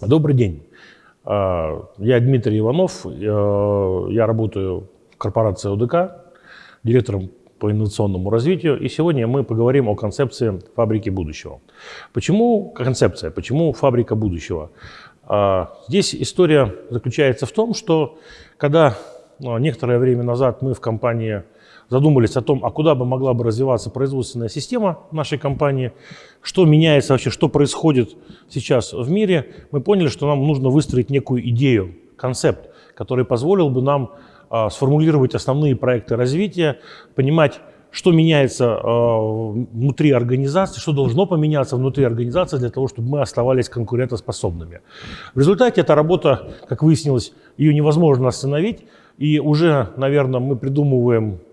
Добрый день. А, я Дмитрий Иванов. Я работаю в корпорации ОДК, директором по инновационному развитию. И сегодня мы поговорим о концепции фабрики будущего. Почему концепция? Почему фабрика будущего? А, здесь история заключается в том, что когда а, некоторое время назад мы в компании задумались о том, а куда бы могла бы развиваться производственная система нашей компании, что меняется вообще, что происходит сейчас в мире, мы поняли, что нам нужно выстроить некую идею, концепт, который позволил бы нам э, сформулировать основные проекты развития, понимать, что меняется э, внутри организации, что должно поменяться внутри организации для того, чтобы мы оставались конкурентоспособными. В результате эта работа, как выяснилось, ее невозможно остановить, и уже, наверное, мы придумываем а,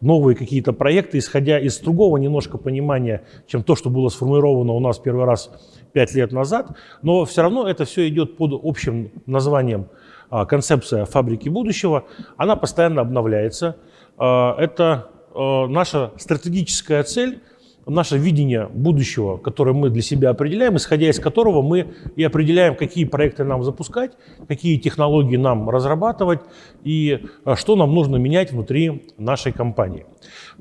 новые какие-то проекты, исходя из другого немножко понимания, чем то, что было сформулировано у нас первый раз пять лет назад. Но все равно это все идет под общим названием а, концепция фабрики будущего. Она постоянно обновляется. А, это наша стратегическая цель – наше видение будущего, которое мы для себя определяем, исходя из которого мы и определяем, какие проекты нам запускать, какие технологии нам разрабатывать и а, что нам нужно менять внутри нашей компании.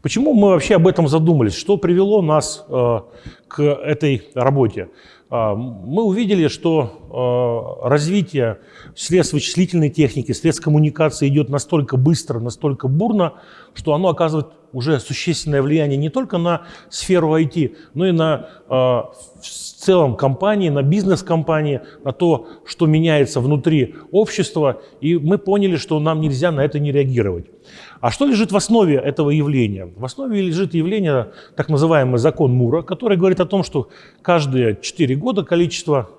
Почему мы вообще об этом задумались? Что привело нас э, к этой работе? А, мы увидели, что а, развитие средств вычислительной техники, средств коммуникации идет настолько быстро, настолько бурно, что оно оказывает уже существенное влияние не только на сферу IT, но и на а, в целом компании, на бизнес-компании, на то, что меняется внутри общества. И мы поняли, что нам нельзя на это не реагировать. А что лежит в основе этого явления? В основе лежит явление, так называемый закон Мура, который говорит о том, что каждые 4 года количество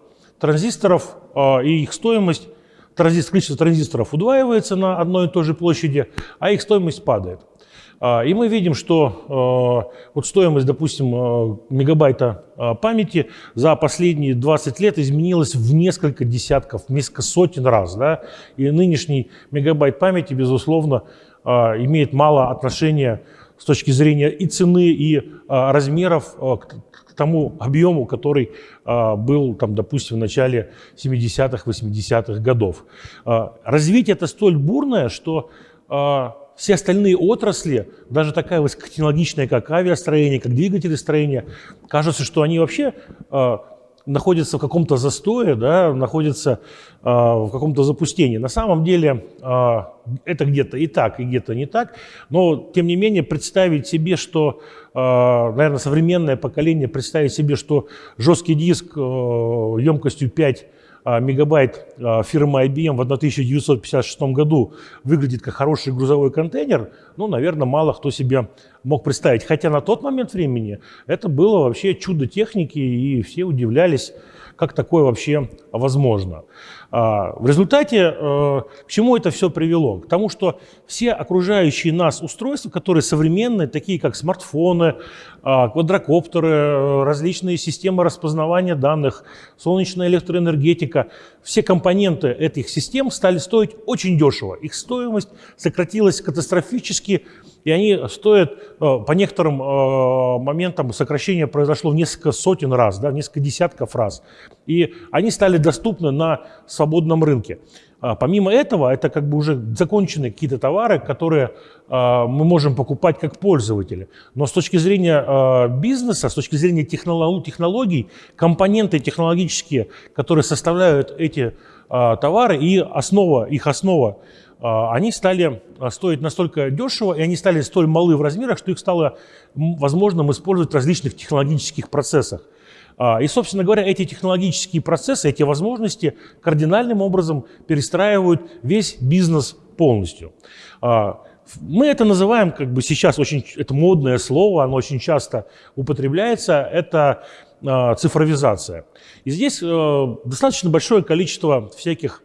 транзисторов э, и их стоимость, транзистор, количество транзисторов удваивается на одной и той же площади, а их стоимость падает. А, и мы видим, что э, вот стоимость, допустим, э, мегабайта э, памяти за последние 20 лет изменилась в несколько десятков, в несколько сотен раз. Да? И нынешний мегабайт памяти, безусловно, имеет мало отношения с точки зрения и цены, и размеров к тому объему, который был, там, допустим, в начале 70-х, 80-х годов. Развитие это столь бурное, что все остальные отрасли, даже такая высокотехнологичная, как авиастроение, как двигателестроение, кажется, что они вообще э, находятся в каком-то застое, да, находятся э, в каком-то запустении. На самом деле э, это где-то и так, и где-то не так, но тем не менее представить себе, что, э, наверное, современное поколение представить себе, что жесткий диск э, емкостью 5 а, мегабайт а, фирмы IBM в 1956 году выглядит как хороший грузовой контейнер, ну, наверное, мало кто себе мог представить. Хотя на тот момент времени это было вообще чудо техники, и все удивлялись, как такое вообще возможно. А, в результате э, к чему это все привело? К тому, что все окружающие нас устройства, которые современные, такие как смартфоны, а, квадрокоптеры, э, различные системы распознавания данных, солнечная электроэнергетика, все компоненты этих систем стали стоить очень дешево. Их стоимость сократилась катастрофически, и они стоят, э, по некоторым моментам сокращение произошло в несколько сотен раз, да, в несколько десятков раз. И они стали доступны на свободном рынке. А, помимо этого, это как бы уже законченные какие-то товары, которые а, мы можем покупать как пользователи. Но с точки зрения а, бизнеса, с точки зрения технологий, компоненты технологические, которые составляют эти товары и основа, их основа, они стали стоить настолько дешево, и они стали столь малы в размерах, что их стало возможным использовать в различных технологических процессах. А, и, собственно говоря, эти технологические процессы, эти возможности кардинальным образом перестраивают весь бизнес полностью. А, мы это называем, как бы сейчас очень, это модное слово, оно очень часто употребляется, это а, цифровизация. И здесь э, достаточно большое количество всяких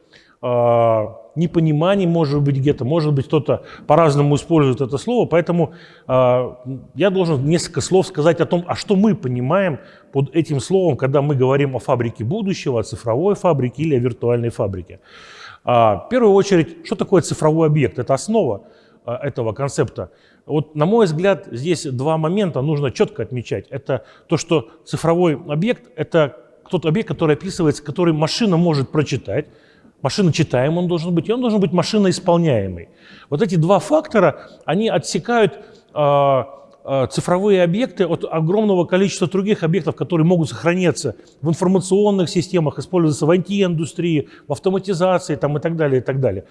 непониманий, может быть, где-то, может быть, кто-то по-разному использует это слово, поэтому э, я должен несколько слов сказать о том, а что мы понимаем под этим словом, когда мы говорим о фабрике будущего, о цифровой фабрике или о виртуальной фабрике. Э, в первую очередь, что такое цифровой объект? Это основа э, этого концепта. Вот, на мой взгляд, здесь два момента нужно четко отмечать. Это то, что цифровой объект – это тот объект, который описывается, который машина может прочитать, машина читаемый он должен быть, и он должен быть машина исполняемый. Вот эти два фактора, они отсекают э, э, цифровые объекты от огромного количества других объектов, которые могут сохраняться в информационных системах, использоваться в IT-индустрии, в автоматизации там, и так далее, и так далее.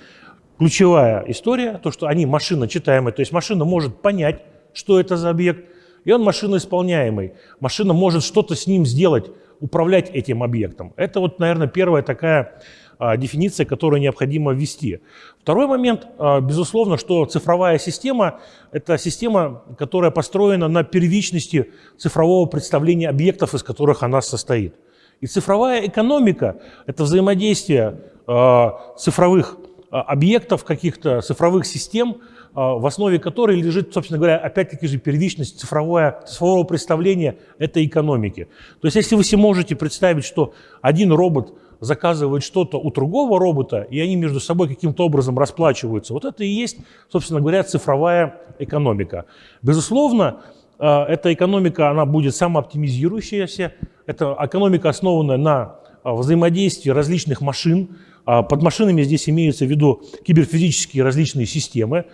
Ключевая история, то, что они машина читаемая, то есть машина может понять, что это за объект, и он машина исполняемый. Машина может что-то с ним сделать, управлять этим объектом. Это вот, наверное, первая такая а, дефиниция, которую необходимо ввести. Второй момент, а, безусловно, что цифровая система – это система, которая построена на первичности цифрового представления объектов, из которых она состоит. И цифровая экономика – это взаимодействие а, цифровых объектов, каких-то цифровых систем – в основе которой лежит, собственно говоря, опять-таки же первичность цифровое, цифрового представления этой экономики. То есть если вы себе можете представить, что один робот заказывает что-то у другого робота, и они между собой каким-то образом расплачиваются, вот это и есть, собственно говоря, цифровая экономика. Безусловно, а, эта экономика, она будет самооптимизирующаяся, это экономика, основанная на а, взаимодействии различных машин, под машинами здесь имеются в виду киберфизические различные системы,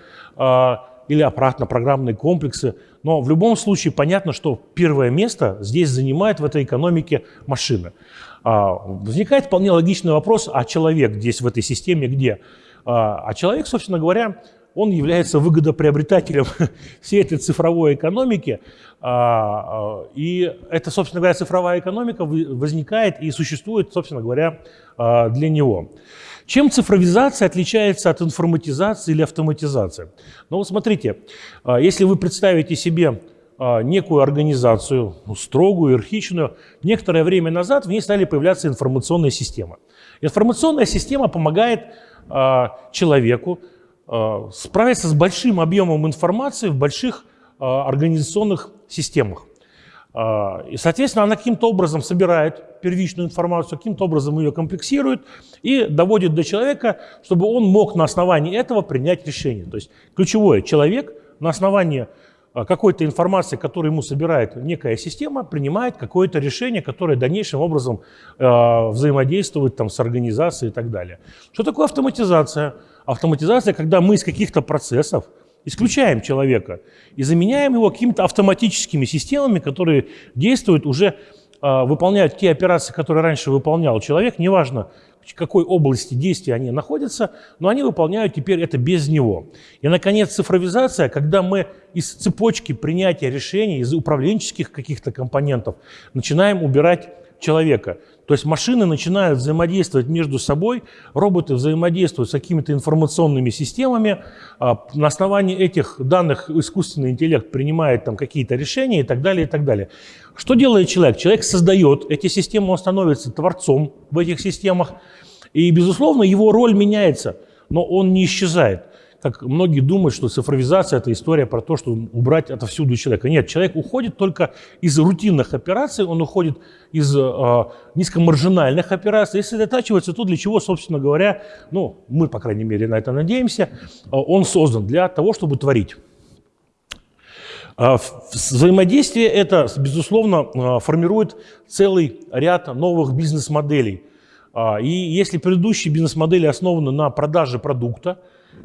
или аппаратно-программные комплексы. Но в любом случае понятно, что первое место здесь занимает в этой экономике машина. А, возникает вполне логичный вопрос, а человек здесь в этой системе где? А, а человек, собственно говоря, он является выгодоприобретателем всей этой цифровой экономики. И эта, собственно говоря, цифровая экономика возникает и существует, собственно говоря, для него. Чем цифровизация отличается от информатизации или автоматизации? Ну вот смотрите, а, если вы представите себе а, некую организацию, ну, строгую, иерархичную, некоторое время назад в ней стали появляться информационные системы. Информационная система помогает а, человеку справиться с большим объемом информации в больших организационных системах. А, и, соответственно, она каким-то образом собирает первичную информацию, каким-то образом ее комплексирует и доводит до человека, чтобы он мог на основании этого принять решение. То есть ключевое, человек на основании а, какой-то информации, которую ему собирает некая система, принимает какое-то решение, которое дальнейшим образом э, взаимодействует там, с организацией и так далее. Что такое автоматизация? Автоматизация, когда мы из каких-то процессов исключаем человека и заменяем его какими-то автоматическими системами, которые действуют уже, а, выполняют те операции, которые раньше выполнял человек, неважно, в какой области действия они находятся, но они выполняют теперь это без него. И, наконец, цифровизация, когда мы из цепочки принятия решений, из управленческих каких-то компонентов начинаем убирать человека. То есть машины начинают взаимодействовать между собой, роботы взаимодействуют с какими-то информационными системами, а, на основании этих данных искусственный интеллект принимает там какие-то решения и так далее, и так далее. Что делает человек? Человек создает эти системы, он становится творцом в этих системах, и, безусловно, его роль меняется, но он не исчезает как многие думают, что цифровизация – это история про то, что убрать отовсюду человека. Нет, человек уходит только из рутинных операций, он уходит из э, низкомаржинальных операций. Если сосредотачивается то, для чего, собственно говоря, ну, мы, по крайней мере, на это надеемся, э, он создан для того, чтобы творить. Взаимодействие это, безусловно, формирует целый ряд новых бизнес-моделей. И если предыдущие бизнес-модели основаны на продаже продукта,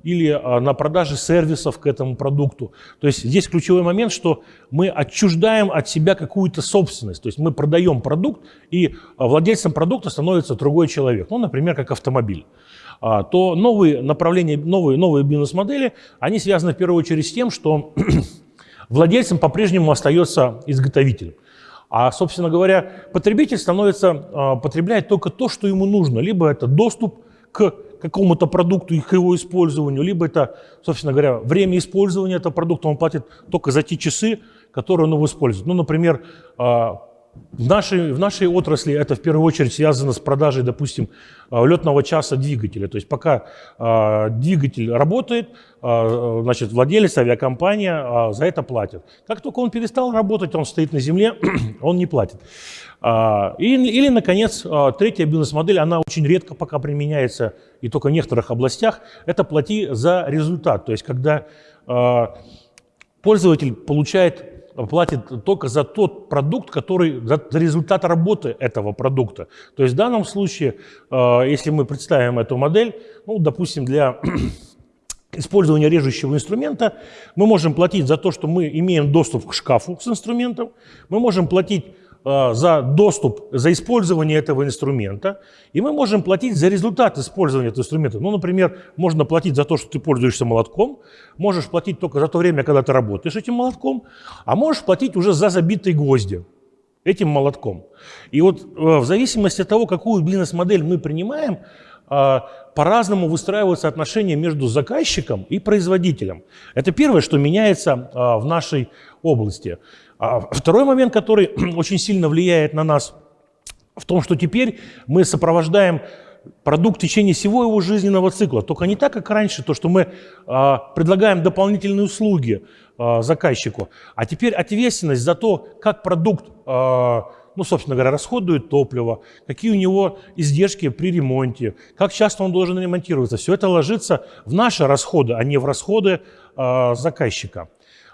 или а, на продаже сервисов к этому продукту. То есть здесь ключевой момент, что мы отчуждаем от себя какую-то собственность. То есть мы продаем продукт, и а, владельцем продукта становится другой человек, ну, например, как автомобиль а, то новые направления, новые, новые бизнес-модели, они связаны в первую очередь с тем, что владельцем по-прежнему остается изготовитель. А, собственно говоря, потребитель становится, потребляет только то, что ему нужно. Либо это доступ к какому-то продукту и к его использованию, либо это, собственно говоря, время использования этого продукта, он платит только за те часы, которые он его использует. Ну, например, а, в нашей, в нашей отрасли это в первую очередь связано с продажей, допустим, а, летного часа двигателя. То есть пока э, двигатель работает, э, значит, владелец, авиакомпания э, за это платит. Как только он перестал работать, он стоит на земле, он не платит. Э, или, или, наконец, э, третья бизнес-модель, она очень редко пока применяется и только в некоторых областях, это плати за результат. То есть когда э, пользователь получает платит только за тот продукт, который, за результат работы этого продукта. То есть в данном случае, если мы представим эту модель, ну, допустим, для использования режущего инструмента мы можем платить за то, что мы имеем доступ к шкафу с инструментом, мы можем платить э, за доступ, за использование этого инструмента, и мы можем платить за результат использования этого инструмента. Ну, например, можно платить за то, что ты пользуешься молотком, можешь платить только за то время, когда ты работаешь этим молотком, а можешь платить уже за забитые гвозди этим молотком. И вот э, в зависимости от того, какую бизнес-модель мы принимаем, а, по-разному выстраиваются отношения между заказчиком и производителем. Это первое, что меняется в нашей области. А второй момент, который очень сильно влияет на нас, в том, что теперь мы сопровождаем продукт в течение всего его жизненного цикла. Только не так, как раньше, то, что мы предлагаем дополнительные услуги заказчику, а теперь ответственность за то, как продукт ну, собственно говоря, расходует топливо, какие у него издержки при ремонте, как часто он должен ремонтироваться. Все это ложится в наши расходы, а не в расходы э, заказчика.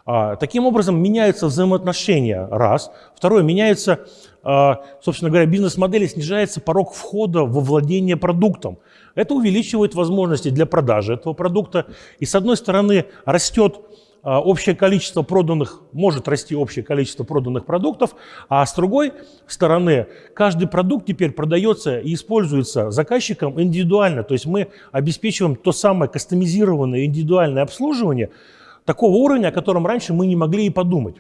А, таким образом, меняются взаимоотношения, раз. Второе, меняется, а, собственно говоря, бизнес-модели, снижается порог входа во владение продуктом. Это увеличивает возможности для продажи этого продукта. И, с одной стороны, растет а, общее количество проданных, может расти общее количество проданных продуктов, а с другой стороны, каждый продукт теперь продается и используется заказчиком индивидуально. То есть мы обеспечиваем то самое кастомизированное индивидуальное обслуживание такого уровня, о котором раньше мы не могли и подумать.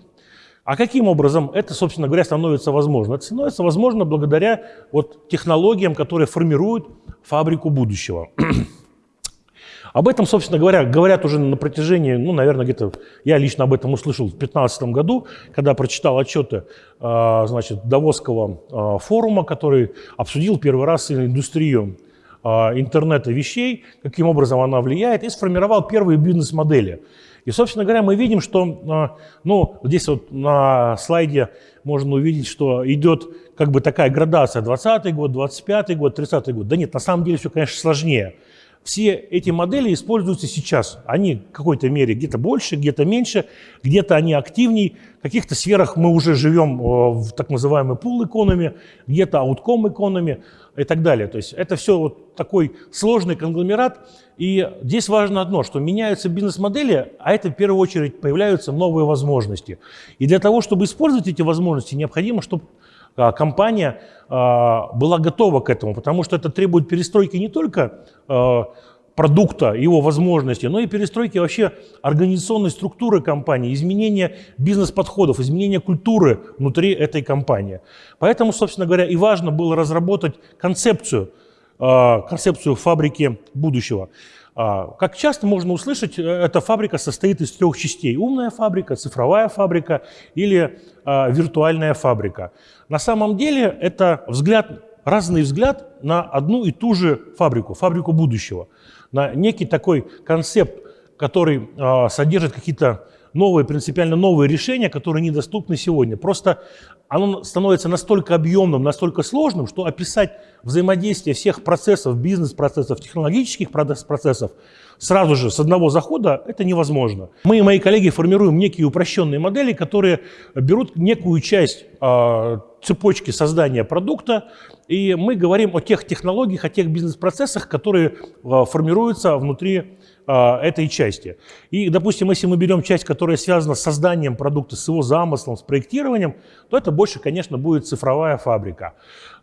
А каким образом это, собственно говоря, становится возможно? Это становится возможно благодаря вот технологиям, которые формируют фабрику будущего. Об этом, собственно говоря, говорят уже на протяжении, ну, наверное, где-то, я лично об этом услышал в 2015 году, когда прочитал отчеты, а, значит, Давосского а, форума, который обсудил первый раз индустрию а, интернета вещей, каким образом она влияет, и сформировал первые бизнес-модели. И, собственно говоря, мы видим, что, ну, здесь вот на слайде можно увидеть, что идет как бы такая градация 20 год, 25 год, 30 год. Да нет, на самом деле все, конечно, сложнее все эти модели используются сейчас. Они в какой-то мере где-то больше, где-то меньше, где-то они активнее. В каких-то сферах мы уже живем э, в так называемой пул экономи, где-то аутком экономи и так далее. То есть это все вот такой сложный конгломерат. И здесь важно одно, что меняются бизнес-модели, а это в первую очередь появляются новые возможности. И для того, чтобы использовать эти возможности, необходимо, чтобы компания а, была готова к этому, потому что это требует перестройки не только а, продукта, его возможностей, но и перестройки вообще организационной структуры компании, изменения бизнес-подходов, изменения культуры внутри этой компании. Поэтому, собственно говоря, и важно было разработать концепцию, концепцию фабрики будущего. Как часто можно услышать, э, эта фабрика состоит из трех частей. Умная фабрика, цифровая фабрика или виртуальная фабрика. На самом деле это взгляд, разный взгляд на одну и ту же фабрику, фабрику будущего, на некий такой концепт, который э, содержит какие-то новые, принципиально новые решения, которые недоступны сегодня. Просто оно становится настолько объемным, настолько сложным, что описать взаимодействие всех процессов, бизнес-процессов, технологических процессов сразу же с одного захода это невозможно. Мы и мои коллеги формируем некие упрощенные модели, которые берут некую часть э, цепочки создания продукта, и мы говорим о тех технологиях, о тех бизнес-процессах, которые э, формируются внутри а, этой части. И, допустим, если мы берем часть, которая связана с созданием продукта, с его замыслом, с проектированием, то это больше, конечно, будет цифровая фабрика.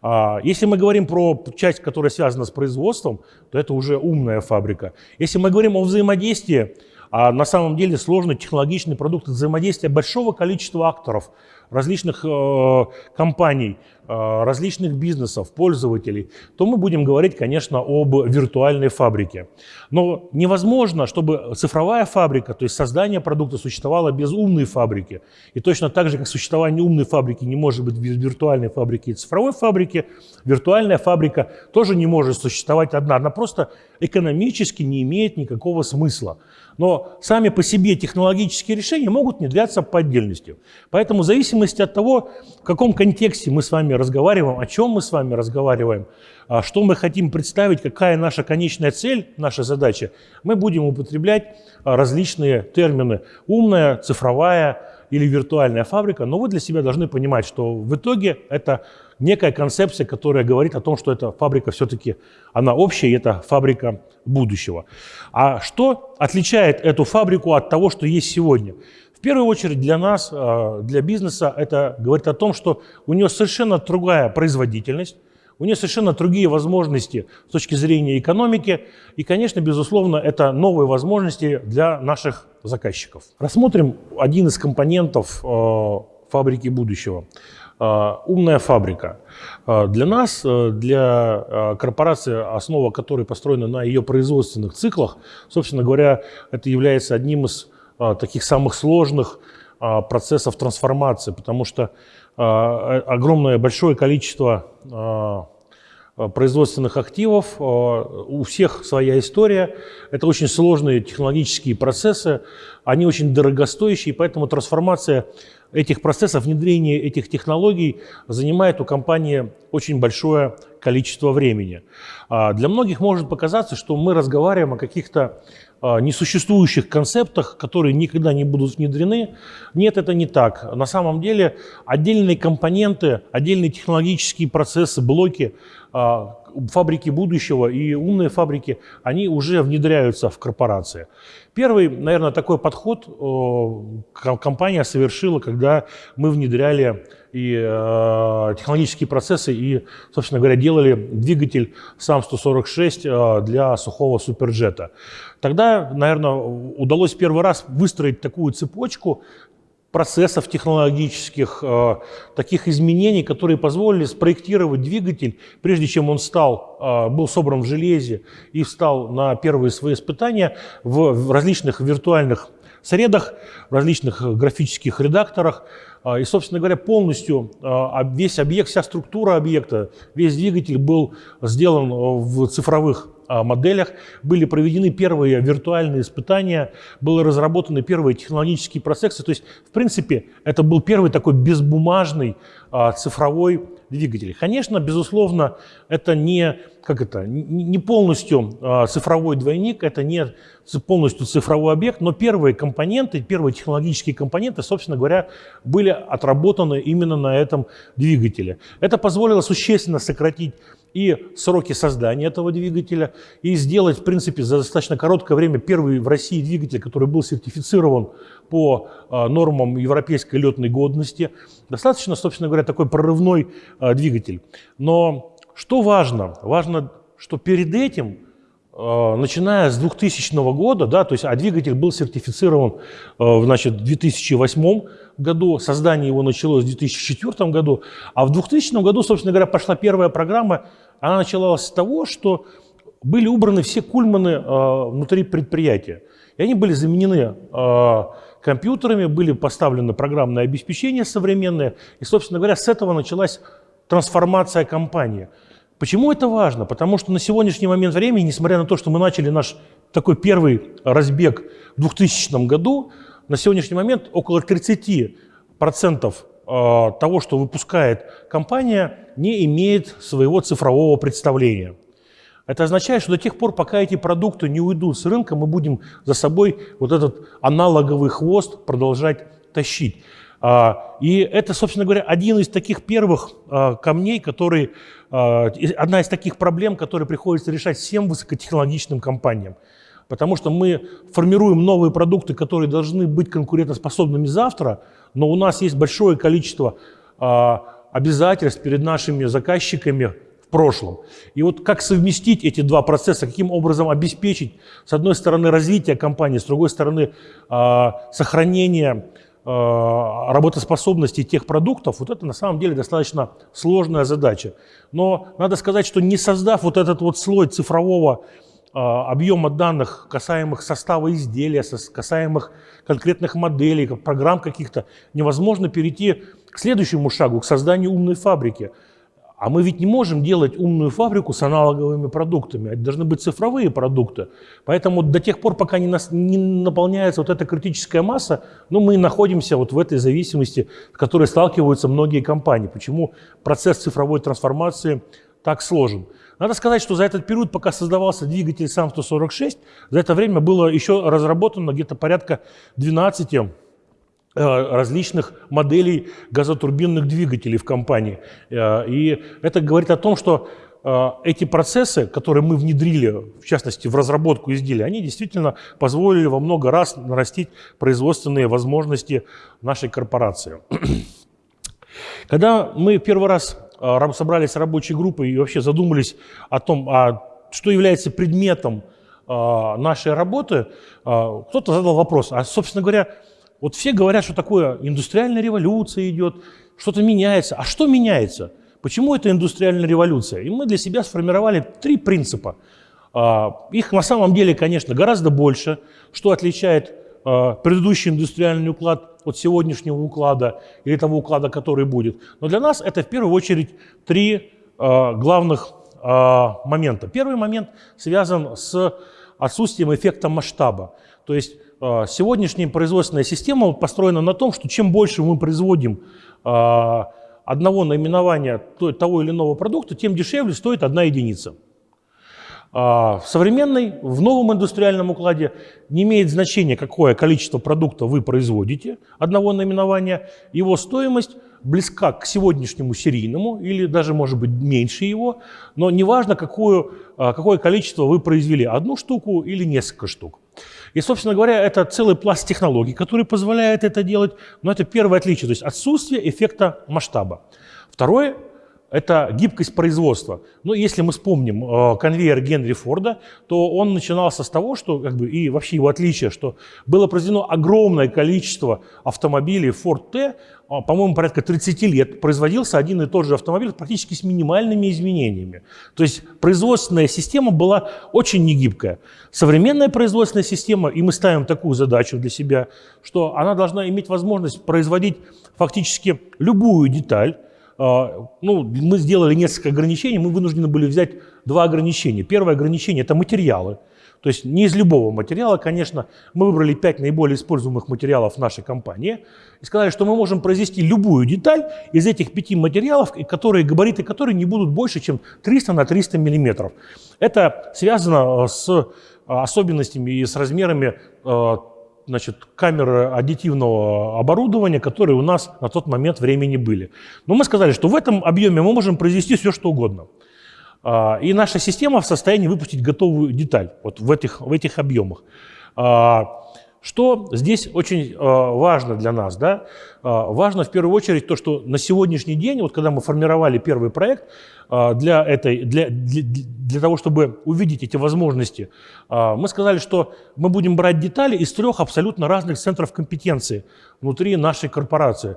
А, если мы говорим про часть, которая связана с производством, то это уже умная фабрика. Если мы говорим о взаимодействии, а на самом деле сложный технологичный продукт взаимодействия большого количества акторов, различных э, компаний, э, различных бизнесов, пользователей, то мы будем говорить, конечно, об виртуальной фабрике. Но невозможно, чтобы цифровая фабрика, то есть создание продукта, существовало без умной фабрики. И точно так же, как существование умной фабрики не может быть без виртуальной фабрики и цифровой фабрики, виртуальная фабрика тоже не может существовать одна. Она просто экономически не имеет никакого смысла. Но сами по себе технологические решения могут внедряться по отдельности. Поэтому в зависимости от того, в каком контексте мы с вами разговариваем, о чем мы с вами разговариваем, а что мы хотим представить, какая наша конечная цель, наша задача, мы будем употреблять а, различные термины. Умная, цифровая, или виртуальная фабрика, но вы для себя должны понимать, что в итоге это некая концепция, которая говорит о том, что эта фабрика все-таки, она общая, и это фабрика будущего. А что отличает эту фабрику от того, что есть сегодня? В первую очередь для нас, э, для бизнеса, это говорит о том, что у нее совершенно другая производительность, у нее совершенно другие возможности с точки зрения экономики. И, конечно, безусловно, это новые возможности для наших заказчиков. Рассмотрим один из компонентов э, фабрики будущего. Э, умная фабрика. Э, для нас, для корпорации, основа которой построена на ее производственных циклах, собственно говоря, это является одним из таких самых сложных процессов трансформации, потому что огромное большое количество производственных активов. У всех своя история. Это очень сложные технологические процессы. Они очень дорогостоящие, поэтому трансформация этих процессов, внедрение этих технологий занимает у компании очень большое количество времени. Для многих может показаться, что мы разговариваем о каких-то а, несуществующих концептах, которые никогда не будут внедрены. Нет, это не так. На самом деле отдельные компоненты, отдельные технологические процессы, блоки, а, фабрики будущего и умные фабрики, они уже внедряются в корпорации. Первый, наверное, такой подход компания совершила, когда мы внедряли и э, технологические процессы и, собственно говоря, делали двигатель САМ-146 э, для сухого суперджета. Тогда, наверное, удалось первый раз выстроить такую цепочку процессов технологических, э, таких изменений, которые позволили спроектировать двигатель, прежде чем он стал, э, был собран в железе и встал на первые свои испытания в, в различных виртуальных средах, в различных графических редакторах. А, и, собственно говоря, полностью а, весь объект, вся структура объекта, весь двигатель был сделан в цифровых моделях, были проведены первые виртуальные испытания, были разработаны первые технологические процессы. То есть, в принципе, это был первый такой безбумажный цифровой двигатель. Конечно, безусловно, это не, как это, не полностью цифровой двойник, это не полностью цифровой объект, но первые компоненты, первые технологические компоненты, собственно говоря, были отработаны именно на этом двигателе. Это позволило существенно сократить и сроки создания этого двигателя, и сделать, в принципе, за достаточно короткое время первый в России двигатель, который был сертифицирован по а, нормам европейской летной годности. Достаточно, собственно говоря, такой прорывной а, двигатель. Но что важно? Важно, что перед этим а, начиная с 2000 года, да, то есть, а двигатель был сертифицирован значит, в 2008 году, создание его началось в 2004 году, а в 2000 году, собственно говоря, пошла первая программа она началась с того, что были убраны все кульманы э, внутри предприятия. И они были заменены э, компьютерами, были поставлены программное обеспечение современное. И, собственно говоря, с этого началась трансформация компании. Почему это важно? Потому что на сегодняшний момент времени, несмотря на то, что мы начали наш такой первый разбег в 2000 году, на сегодняшний момент около 30% Э, того, что выпускает компания, не имеет своего цифрового представления. Это означает, что до тех пор, пока эти продукты не уйдут с рынка, мы будем за собой вот этот аналоговый хвост продолжать тащить. А, и это, собственно говоря, один из таких первых а, камней, который, а, одна из таких проблем, которые приходится решать всем высокотехнологичным компаниям. Потому что мы формируем новые продукты, которые должны быть конкурентоспособными завтра, но у нас есть большое количество а, обязательств перед нашими заказчиками в прошлом. И вот как совместить эти два процесса, каким образом обеспечить, с одной стороны, развитие компании, с другой стороны, а, сохранение а, работоспособности тех продуктов, вот это на самом деле достаточно сложная задача. Но надо сказать, что не создав вот этот вот слой цифрового объема данных, касаемых состава изделия, касаемых конкретных моделей, программ каких-то, невозможно перейти к следующему шагу, к созданию умной фабрики. А мы ведь не можем делать умную фабрику с аналоговыми продуктами. Это должны быть цифровые продукты. Поэтому до тех пор, пока не, нас, не наполняется вот эта критическая масса, ну, мы находимся вот в этой зависимости, с которой сталкиваются многие компании. Почему процесс цифровой трансформации так сложен? Надо сказать, что за этот период, пока создавался двигатель САМ-146, за это время было еще разработано где-то порядка 12 различных моделей газотурбинных двигателей в компании. И это говорит о том, что эти процессы, которые мы внедрили, в частности, в разработку изделия, они действительно позволили во много раз нарастить производственные возможности нашей корпорации. Когда мы первый раз собрались рабочей группой и вообще задумались о том, а что является предметом а, нашей работы, а, кто-то задал вопрос, а, собственно говоря, вот все говорят, что такое индустриальная революция идет, что-то меняется. А что меняется? Почему это индустриальная революция? И мы для себя сформировали три принципа. А, их на самом деле, конечно, гораздо больше, что отличает предыдущий индустриальный уклад от сегодняшнего уклада или того уклада, который будет. Но для нас это в первую очередь три главных момента. Первый момент связан с отсутствием эффекта масштаба. То есть э, сегодняшняя производственная система построена на том, что чем больше мы производим э, одного наименования того или иного продукта, тем дешевле стоит одна единица. А, в современной, в новом индустриальном укладе не имеет значения, какое количество продукта вы производите, одного наименования, его стоимость близка к сегодняшнему серийному или даже, может быть, меньше его, но неважно, какую, а, какое количество вы произвели, одну штуку или несколько штук. И, собственно говоря, это целый пласт технологий, который позволяет это делать, но это первое отличие, то есть отсутствие эффекта масштаба. Второе это гибкость производства. Но если мы вспомним э, конвейер Генри Форда, то он начинался с того, что, как бы, и вообще его отличие, что было произведено огромное количество автомобилей Ford T, э, по-моему, порядка 30 лет производился один и тот же автомобиль практически с минимальными изменениями. То есть производственная система была очень негибкая. Современная производственная система, и мы ставим такую задачу для себя, что она должна иметь возможность производить фактически любую деталь, ну, мы сделали несколько ограничений, мы вынуждены были взять два ограничения. Первое ограничение – это материалы. То есть не из любого материала, конечно. Мы выбрали пять наиболее используемых материалов в нашей компании и сказали, что мы можем произвести любую деталь из этих пяти материалов, которые, габариты которые не будут больше, чем 300 на 300 миллиметров. Это связано с особенностями и с размерами а, значит, камеры аддитивного оборудования, которые у нас на тот момент времени были. Но мы сказали, что в этом объеме мы можем произвести все, что угодно. А, и наша система в состоянии выпустить готовую деталь вот в этих, в этих объемах. Что здесь очень а, важно для нас? Да? Важно в первую очередь то, что на сегодняшний день, вот когда мы формировали первый проект, для, этой, для, для, для того, чтобы увидеть эти возможности, мы сказали, что мы будем брать детали из трех абсолютно разных центров компетенции внутри нашей корпорации.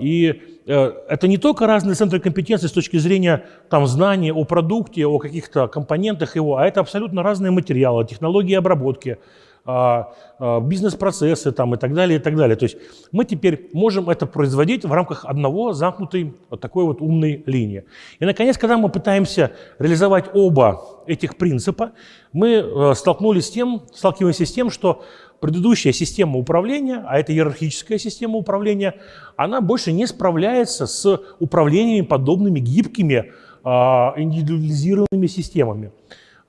И э, это не только разные центры компетенции с точки зрения там, знаний о продукте, о каких-то компонентах его, а это абсолютно разные материалы, технологии обработки, бизнес-процессы там, и так далее, и так далее. То есть мы теперь можем это производить в рамках одного замкнутой вот такой вот умной линии. И, наконец, когда мы пытаемся реализовать оба этих принципа, мы э, столкнулись с тем, сталкиваемся с тем, что предыдущая система управления, а это иерархическая система управления, она больше не справляется с управлениями подобными гибкими, а, индивидуализированными системами.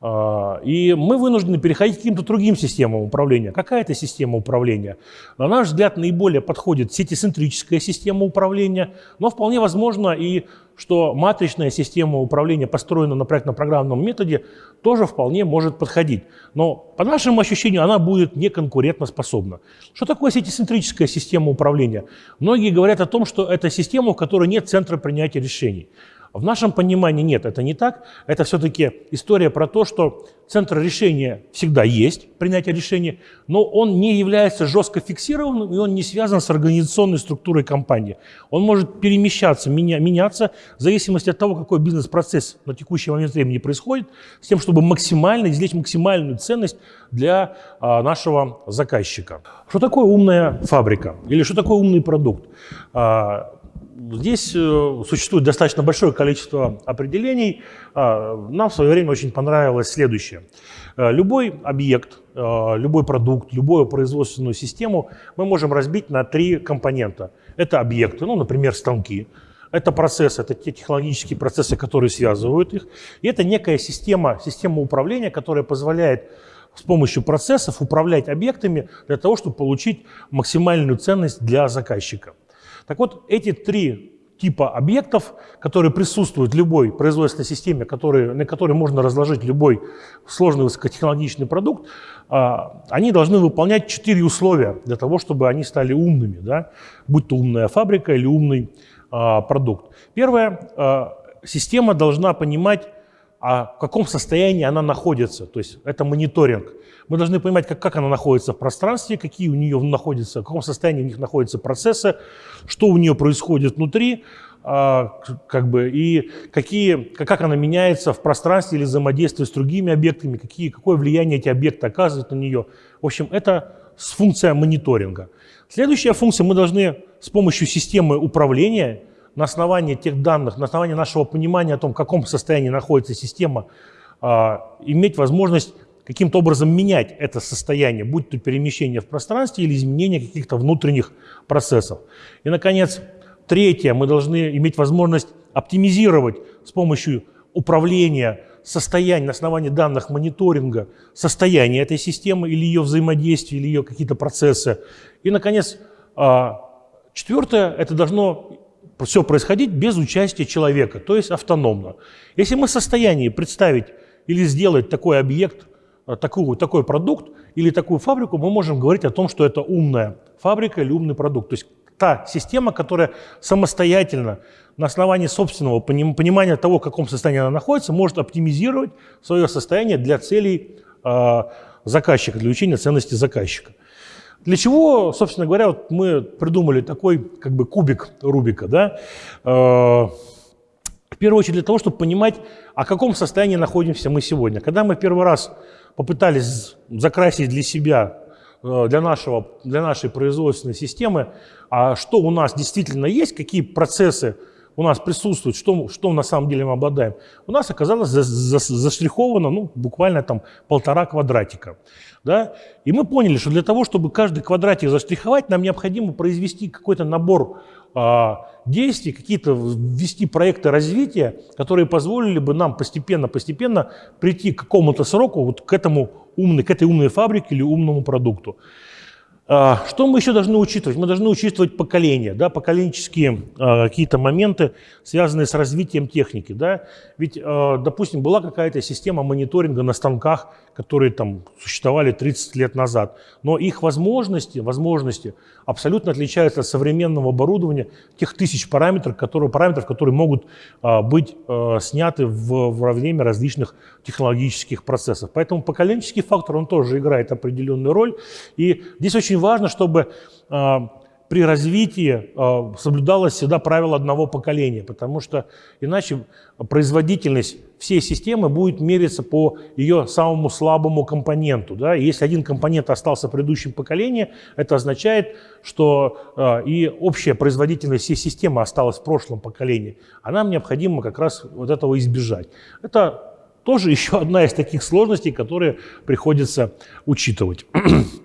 А, и мы вынуждены переходить к каким-то другим системам управления. Какая это система управления? На наш взгляд, наиболее подходит сетицентрическая система управления, но вполне возможно и что матричная система управления, построена на проектно-программном методе, тоже вполне может подходить. Но по нашему ощущению она будет неконкурентоспособна. Что такое сетицентрическая система управления? Многие говорят о том, что это система, в которой нет центра принятия решений. В нашем понимании нет, это не так. Это все-таки история про то, что центр решения всегда есть, принятие решения, но он не является жестко фиксированным, и он не связан с организационной структурой компании. Он может перемещаться, меня, меняться в зависимости от того, какой бизнес-процесс на текущий момент времени происходит, с тем, чтобы максимально извлечь максимальную ценность для а, нашего заказчика. Что такое умная фабрика или что такое умный продукт? А, Здесь э, существует достаточно большое количество определений. А, нам в свое время очень понравилось следующее. Э, любой объект, э, любой продукт, любую производственную систему мы можем разбить на три компонента. Это объекты, ну, например, станки. Это процессы, это те технологические процессы, которые связывают их. И это некая система, система управления, которая позволяет с помощью процессов управлять объектами для того, чтобы получить максимальную ценность для заказчика. Так вот, эти три типа объектов, которые присутствуют в любой производственной системе, которые, на которой можно разложить любой сложный высокотехнологичный продукт, а, они должны выполнять четыре условия для того, чтобы они стали умными, да? будь то умная фабрика или умный а, продукт. Первое, а, система должна понимать, в каком состоянии она находится, то есть это мониторинг. Мы должны понимать, как, как она находится в пространстве, какие у нее находятся, в каком состоянии у них находятся процессы, что у нее происходит внутри, а, как бы, и какие, как она меняется в пространстве или взаимодействует с другими объектами, какие, какое влияние эти объекты оказывают на нее. В общем, это функция мониторинга. Следующая функция, мы должны с помощью системы управления на основании тех данных, на основании нашего понимания о том, в каком состоянии находится система, а, иметь возможность каким-то образом менять это состояние, будь то перемещение в пространстве или изменение каких-то внутренних процессов. И, наконец, третье, мы должны иметь возможность оптимизировать с помощью управления состоянием на основании данных мониторинга состояния этой системы или ее взаимодействия, или ее какие-то процессы. И, наконец, а, четвертое, это должно все происходить без участия человека, то есть автономно. Если мы в состоянии представить или сделать такой объект, Э, такую, такой продукт или такую фабрику, мы можем говорить о том, что это умная фабрика или умный продукт. То есть та система, которая самостоятельно на основании собственного понимания того, в каком состоянии она находится, может оптимизировать свое состояние для целей э, заказчика, для увеличения ценности заказчика. Для чего, собственно говоря, вот мы придумали такой как бы кубик Рубика, да? Э, в первую очередь для того, чтобы понимать, о каком состоянии находимся мы сегодня. Когда мы первый раз попытались закрасить для себя, э, для, нашего, для нашей производственной системы, а что у нас действительно есть, какие процессы у нас присутствуют, что, что на самом деле мы обладаем, у нас оказалось за, за, заштриховано ну, буквально там полтора квадратика. Да? И мы поняли, что для того, чтобы каждый квадратик заштриховать, нам необходимо произвести какой-то набор а, действий, какие-то ввести проекты развития, которые позволили бы нам постепенно-постепенно прийти к какому-то сроку, вот к, этому умной, к этой умной фабрике или умному продукту. А, что мы еще должны учитывать? Мы должны учитывать поколения, да, поколенческие а, какие-то моменты, связанные с развитием техники. Да? Ведь, а, допустим, была какая-то система мониторинга на станках, которые там существовали 30 лет назад, но их возможности, возможности абсолютно отличаются от современного оборудования, тех тысяч параметров, которые, параметров, которые могут быть сняты в, во время различных технологических процессов. Поэтому поколенческий фактор, он тоже играет определенную роль. И здесь очень важно, чтобы а, при развитии а, соблюдалось всегда правило одного поколения, потому что иначе производительность всей системы будет мериться по ее самому слабому компоненту. Да? если один компонент остался в предыдущем поколении, это означает, что а, и общая производительность всей системы осталась в прошлом поколении, а нам необходимо как раз вот этого избежать. Это тоже еще одна из таких сложностей, которые приходится учитывать.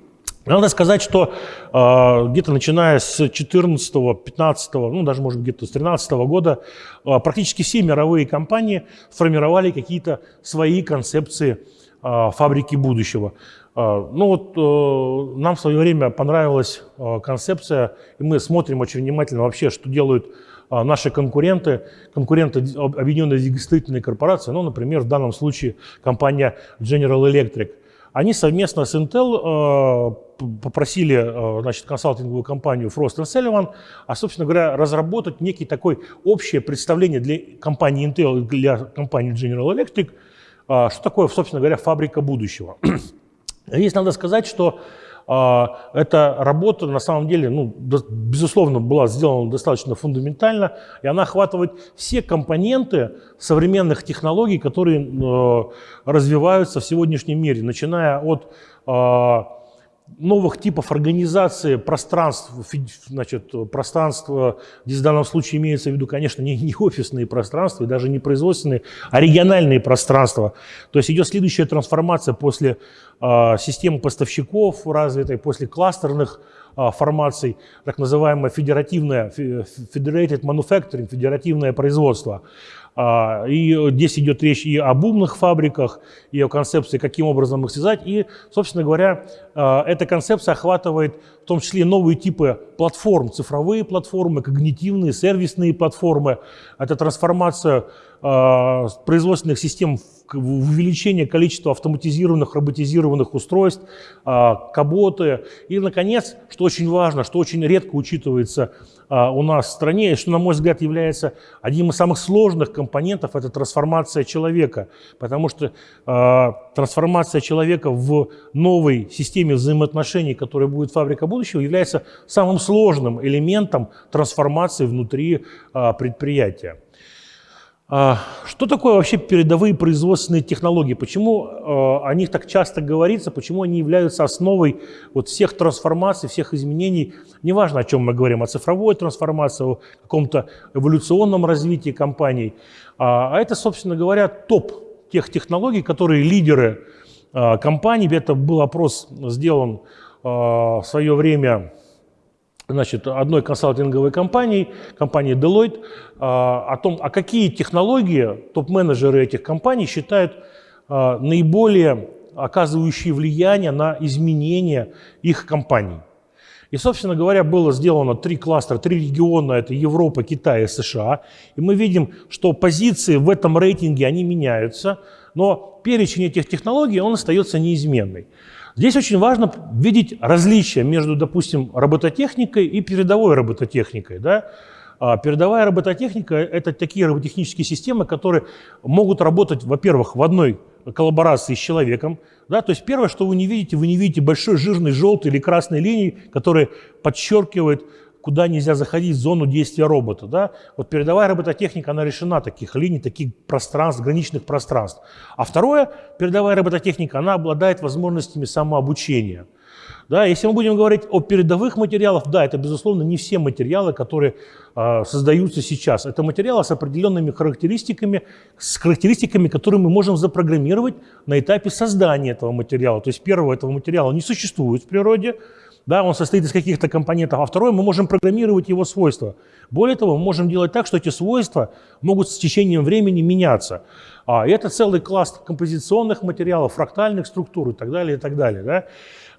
Надо сказать, что э, где-то начиная с 14 15 ну даже может где-то с 13 года э, практически все мировые компании сформировали какие-то свои концепции э, фабрики будущего. Э, ну вот э, нам в свое время понравилась э, концепция, и мы смотрим очень внимательно вообще, что делают э, наши конкуренты, конкуренты Объединенной двигателей корпорации, ну, например, в данном случае компания General Electric. Они совместно с Intel э, попросили э, значит, консалтинговую компанию Frost Sullivan, а, собственно говоря, разработать некий такой общее представление для компании Intel для компании General Electric, э, что такое, собственно говоря, фабрика будущего. Здесь надо сказать, что э, эта работа на самом деле, ну, безусловно, была сделана достаточно фундаментально, и она охватывает все компоненты современных технологий, которые развиваются в сегодняшнем мире, начиная от новых типов организации пространств, значит, пространство, здесь в данном случае имеется в виду, конечно, не, не офисные пространства и даже не производственные, а региональные пространства. То есть идет следующая трансформация после э, системы поставщиков развитой, после кластерных э, формаций, так называемое федеративное, federated manufacturing, федеративное производство. А, и здесь идет речь и об умных фабриках, и о концепции, каким образом их связать. И, собственно говоря, а, эта концепция охватывает в том числе новые типы платформ, цифровые платформы, когнитивные, сервисные платформы. Это трансформация производственных систем в увеличение количества автоматизированных, роботизированных устройств, каботы. И, наконец, что очень важно, что очень редко учитывается а, у нас в стране, и что, на мой взгляд, является одним из самых сложных компонентов, это трансформация человека. Потому что э, трансформация человека в новой системе взаимоотношений, которая будет фабрика будущего, является самым сложным элементом трансформации внутри э, предприятия. А, что такое вообще передовые производственные технологии? Почему а, о них так часто говорится? Почему они являются основой вот всех трансформаций, всех изменений? Неважно, о чем мы говорим, о цифровой трансформации, о каком-то эволюционном развитии компаний. А, а это, собственно говоря, топ тех технологий, которые лидеры компаний. Это был опрос сделан в свое время значит, одной консалтинговой компании, компании Deloitte, а, о том, а какие технологии топ-менеджеры этих компаний считают а, наиболее оказывающие влияние на изменения их компаний. И, собственно говоря, было сделано три кластера, три региона, это Европа, Китай и США. И мы видим, что позиции в этом рейтинге, они меняются, но перечень этих технологий, он остается неизменный. Здесь очень важно видеть различия между, допустим, робототехникой и передовой робототехникой. Да? А передовая робототехника – это такие роботехнические системы, которые могут работать, во-первых, в одной коллаборации с человеком. Да? То есть первое, что вы не видите, вы не видите большой жирной желтой или красной линии, которая подчеркивает куда нельзя заходить в зону действия робота. Да? Вот передовая робототехника, она решена таких линий, таких пространств, граничных пространств. А второе, передовая робототехника, она обладает возможностями самообучения. Да, если мы будем говорить о передовых материалах, да, это, безусловно, не все материалы, которые э, создаются сейчас. Это материалы с определенными характеристиками, с характеристиками, которые мы можем запрограммировать на этапе создания этого материала. То есть первого этого материала не существует в природе, да, он состоит из каких-то компонентов, а второе, мы можем программировать его свойства. Более того, мы можем делать так, что эти свойства могут с течением времени меняться. А, это целый класс композиционных материалов, фрактальных структур и так далее, и так далее. Да?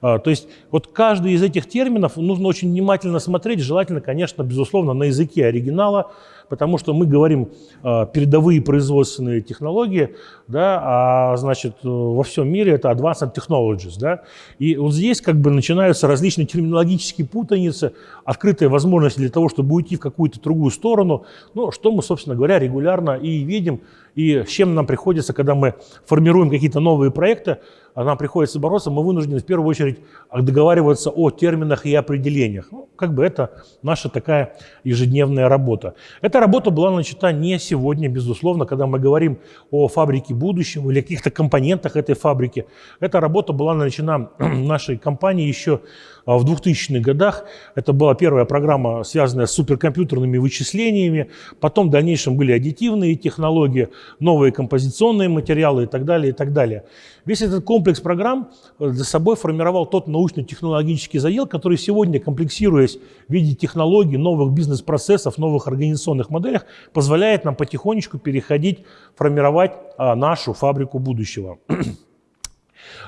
А, то есть вот каждый из этих терминов нужно очень внимательно смотреть, желательно, конечно, безусловно, на языке оригинала, потому что мы говорим э, передовые производственные технологии, да, а значит во всем мире это advanced technologies, да, и вот здесь как бы начинаются различные терминологические путаницы, открытая возможность для того, чтобы уйти в какую-то другую сторону, ну, что мы, собственно говоря, регулярно и видим, и с чем нам приходится, когда мы формируем какие-то новые проекты, а нам приходится бороться, мы вынуждены в первую очередь договариваться о терминах и определениях. Ну, как бы это наша такая ежедневная работа. Эта работа была начата не сегодня, безусловно, когда мы говорим о фабрике будущего или каких-то компонентах этой фабрики. Эта работа была начата нашей компанией еще в 2000-х годах. Это была первая программа, связанная с суперкомпьютерными вычислениями. Потом в дальнейшем были аддитивные технологии, новые композиционные материалы и так далее, и так далее. Весь этот комплекс программ э, за собой формировал тот научно-технологический задел, который сегодня, комплексируясь в виде технологий, новых бизнес-процессов, новых организационных моделях, позволяет нам потихонечку переходить, формировать а, нашу фабрику будущего.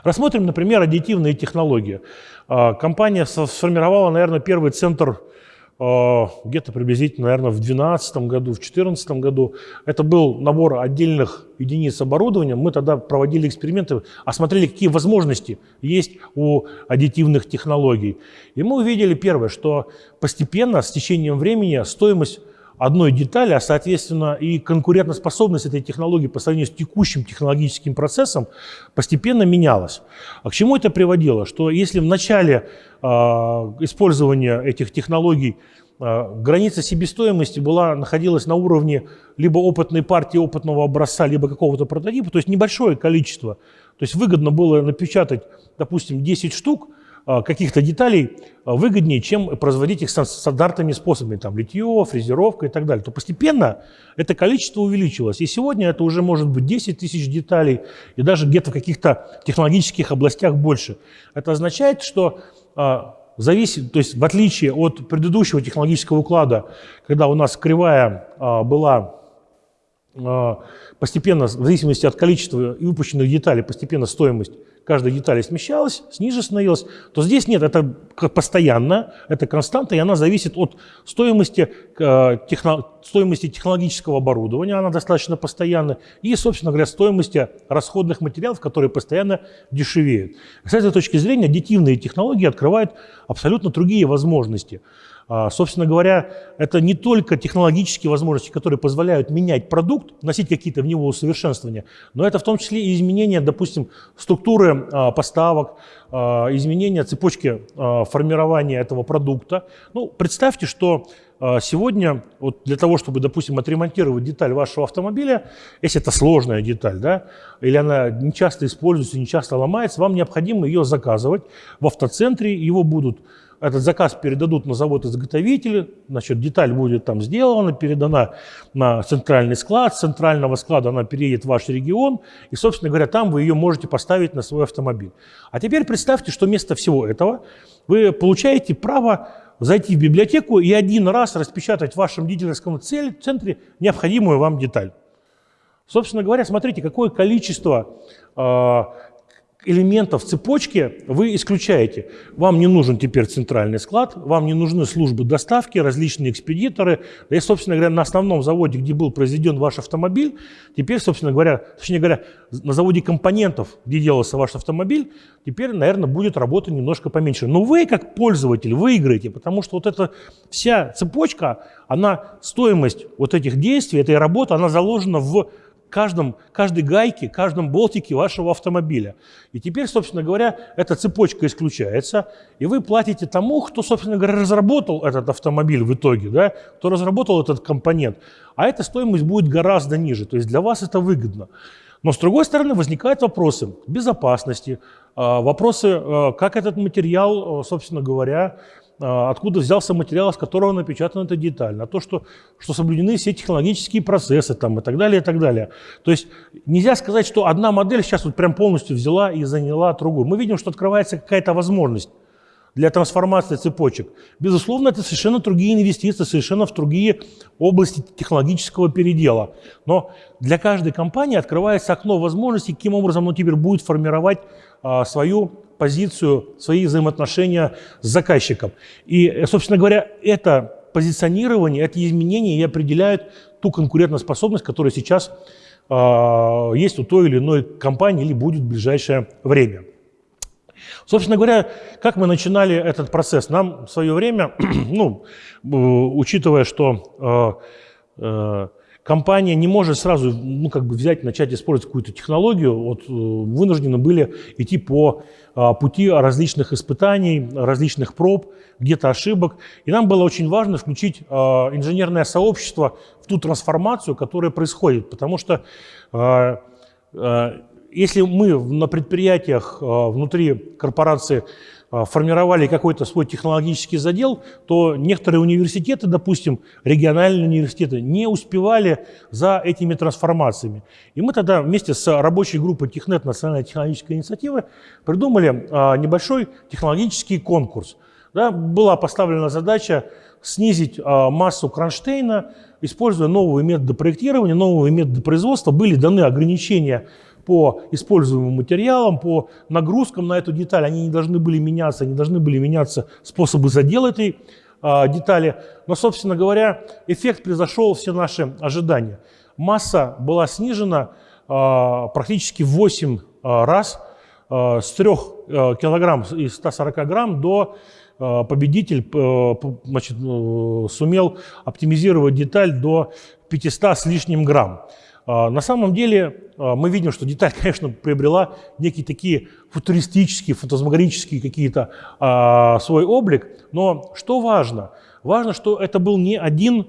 Рассмотрим, например, аддитивные технологии. А, компания сформировала, наверное, первый центр а, где-то приблизительно, наверное, в 2012 году, в 2014 году. Это был набор отдельных единиц оборудования. Мы тогда проводили эксперименты, осмотрели, какие возможности есть у аддитивных технологий. И мы увидели первое, что постепенно, с течением времени, стоимость одной детали, а соответственно и конкурентоспособность этой технологии по сравнению с текущим технологическим процессом постепенно менялась. А к чему это приводило? Что если в начале э, использования этих технологий э, граница себестоимости была, находилась на уровне либо опытной партии опытного образца, либо какого-то прототипа, то есть небольшое количество. То есть выгодно было напечатать, допустим, 10 штук, а, каких-то деталей а, выгоднее, чем производить их стандартными способами, там, литье, фрезеровка и так далее, то постепенно это количество увеличилось. И сегодня это уже может быть 10 тысяч деталей, и даже где-то в каких-то технологических областях больше. Это означает, что а, зависит, то есть в отличие от предыдущего технологического уклада, когда у нас кривая была а, постепенно, в зависимости от количества и выпущенных деталей, постепенно стоимость каждой детали смещалась, ниже становилась, то здесь нет, это постоянно, это константа, и она зависит от стоимости, э, техно, стоимости технологического оборудования, она достаточно постоянна, и, собственно говоря, стоимости расходных материалов, которые постоянно дешевеют. С этой точки зрения аддитивные технологии открывают абсолютно другие возможности. А, собственно говоря, это не только технологические возможности, которые позволяют менять продукт, вносить какие-то в него усовершенствования, но это в том числе и изменение, допустим, структуры а, поставок, а, изменение цепочки формирования этого продукта. Ну, представьте, что сегодня вот для того, чтобы, допустим, отремонтировать деталь вашего автомобиля, если это сложная деталь, да, или она не часто используется, не часто ломается, вам необходимо ее заказывать в автоцентре, его будут этот заказ передадут на завод-изготовитель, значит, деталь будет там сделана, передана на центральный склад, с центрального склада она переедет в ваш регион, и, собственно говоря, там вы ее можете поставить на свой автомобиль. А теперь представьте, что вместо всего этого вы получаете право зайти в библиотеку и один раз распечатать в вашем дилерском центре необходимую вам деталь. Собственно говоря, смотрите, какое количество э, элементов цепочки вы исключаете. Вам не нужен теперь центральный склад, вам не нужны службы доставки, различные экспедиторы. И, собственно говоря, на основном заводе, где был произведен ваш автомобиль, теперь, собственно говоря, точнее говоря, на заводе компонентов, где делался ваш автомобиль, теперь, наверное, будет работа немножко поменьше. Но вы, как пользователь, выиграете, потому что вот эта вся цепочка, она, стоимость вот этих действий, этой работы, она заложена в каждом, каждой гайке, каждом болтике вашего автомобиля. И теперь, собственно говоря, эта цепочка исключается, и вы платите тому, кто, собственно говоря, разработал этот автомобиль в итоге, да, кто разработал этот компонент. А эта стоимость будет гораздо ниже, то есть для вас это выгодно. Но с другой стороны возникают вопросы безопасности, а, вопросы, а, как этот материал, а, собственно говоря, откуда взялся материал, из которого напечатана эта деталь, на то, что, что соблюдены все технологические процессы там, и так далее, и так далее. То есть нельзя сказать, что одна модель сейчас вот прям полностью взяла и заняла другую. Мы видим, что открывается какая-то возможность для трансформации цепочек. Безусловно, это совершенно другие инвестиции, совершенно в другие области технологического передела. Но для каждой компании открывается окно возможностей, каким образом он теперь будет формировать а, свою позицию, свои взаимоотношения с заказчиком. И, собственно говоря, это позиционирование, эти изменения и определяют ту конкурентоспособность, которая сейчас э, есть у той или иной компании или будет в ближайшее время. Собственно говоря, как мы начинали этот процесс? Нам в свое время, ну, учитывая, что э, э, компания не может сразу ну, как бы взять, начать использовать какую-то технологию, вот, э, вынуждены были идти по а, пути различных испытаний, различных проб, где-то ошибок. И нам было очень важно включить а, инженерное сообщество в ту трансформацию, которая происходит, потому что а, если мы на предприятиях внутри корпорации а, формировали какой-то свой технологический задел, то некоторые университеты, допустим, региональные университеты, не успевали за этими трансформациями. И мы тогда вместе с рабочей группой Технет, Национальной технологической инициативы, придумали а, небольшой технологический конкурс. Да, была поставлена задача снизить а, массу кронштейна, используя новые методы проектирования, новые методы производства. Были даны ограничения по используемым материалам, по нагрузкам на эту деталь. Они не должны были меняться, не должны были меняться способы задела этой а, детали. Но, собственно говоря, эффект превзошел все наши ожидания. Масса была снижена а, практически в 8 а, раз, а, с 3 а, килограмм и 140 грамм до победитель а, значит, а, сумел оптимизировать деталь до 500 с лишним грамм. А, на самом деле а, мы видим, что деталь, конечно, приобрела некие такие футуристические, фантазмагорические какие-то а, свой облик, но что важно? Важно, что это был не один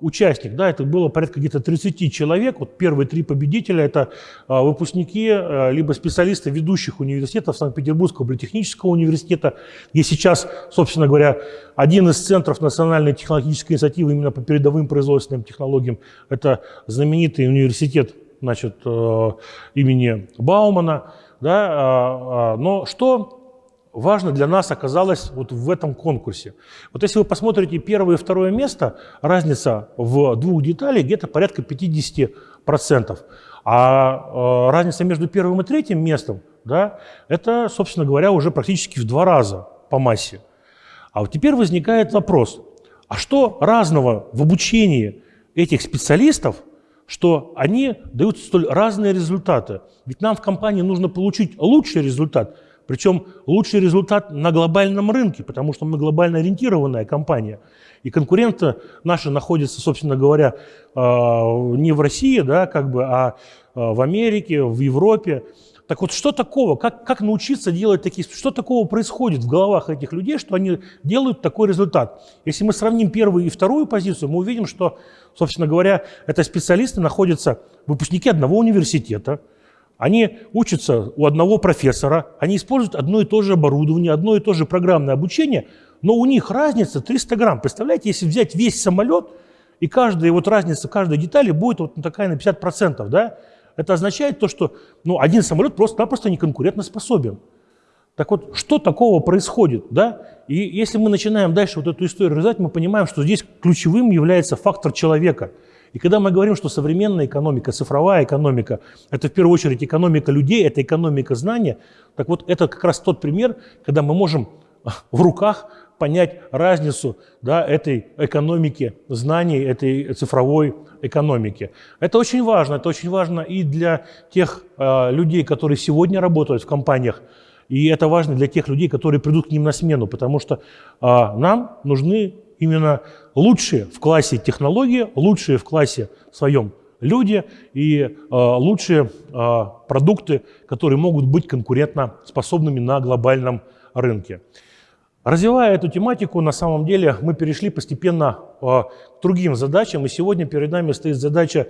участник, да, это было порядка где-то 30 человек, вот первые три победителя это а, выпускники, а, либо специалисты ведущих университетов Санкт-Петербургского политехнического университета, где сейчас, собственно говоря, один из центров национальной технологической инициативы именно по передовым производственным технологиям, это знаменитый университет, значит, э, имени Баумана, да, а, но что важно для нас оказалось вот в этом конкурсе. Вот если вы посмотрите первое и второе место, разница в двух деталях где-то порядка 50%. А э, разница между первым и третьим местом, да, это, собственно говоря, уже практически в два раза по массе. А вот теперь возникает вопрос, а что разного в обучении этих специалистов, что они дают столь разные результаты? Ведь нам в компании нужно получить лучший результат, причем лучший результат на глобальном рынке, потому что мы глобально ориентированная компания. И конкуренты наши находятся, собственно говоря, а, не в России, да, как бы, а, а в Америке, в Европе. Так вот, что такого? Как, как научиться делать такие... Что такого происходит в головах этих людей, что они делают такой результат? Если мы сравним первую и вторую позицию, мы увидим, что, собственно говоря, это специалисты находятся, выпускники одного университета, они учатся у одного профессора, они используют одно и то же оборудование, одно и то же программное обучение, но у них разница 300 грамм. Представляете, если взять весь самолет, и каждая вот разница каждой детали будет вот такая на 50%, да? Это означает то, что ну, один самолет просто-напросто не конкурентоспособен. Так вот, что такого происходит? Да? И если мы начинаем дальше вот эту историю развивать, мы понимаем, что здесь ключевым является фактор человека. И когда мы говорим, что современная экономика, цифровая экономика, это в первую очередь экономика людей, это экономика знания, так вот это как раз тот пример, когда мы можем в руках понять разницу да, этой экономики знаний, этой цифровой экономики. Это очень важно. Это очень важно и для тех э, людей, которые сегодня работают в компаниях, и это важно для тех людей, которые придут к ним на смену, потому что э, нам нужны именно лучшие в классе технологии, лучшие в классе своем люди и э, лучшие э, продукты, которые могут быть конкурентно способными на глобальном рынке. Развивая эту тематику, на самом деле мы перешли постепенно э, к другим задачам, и сегодня перед нами стоит задача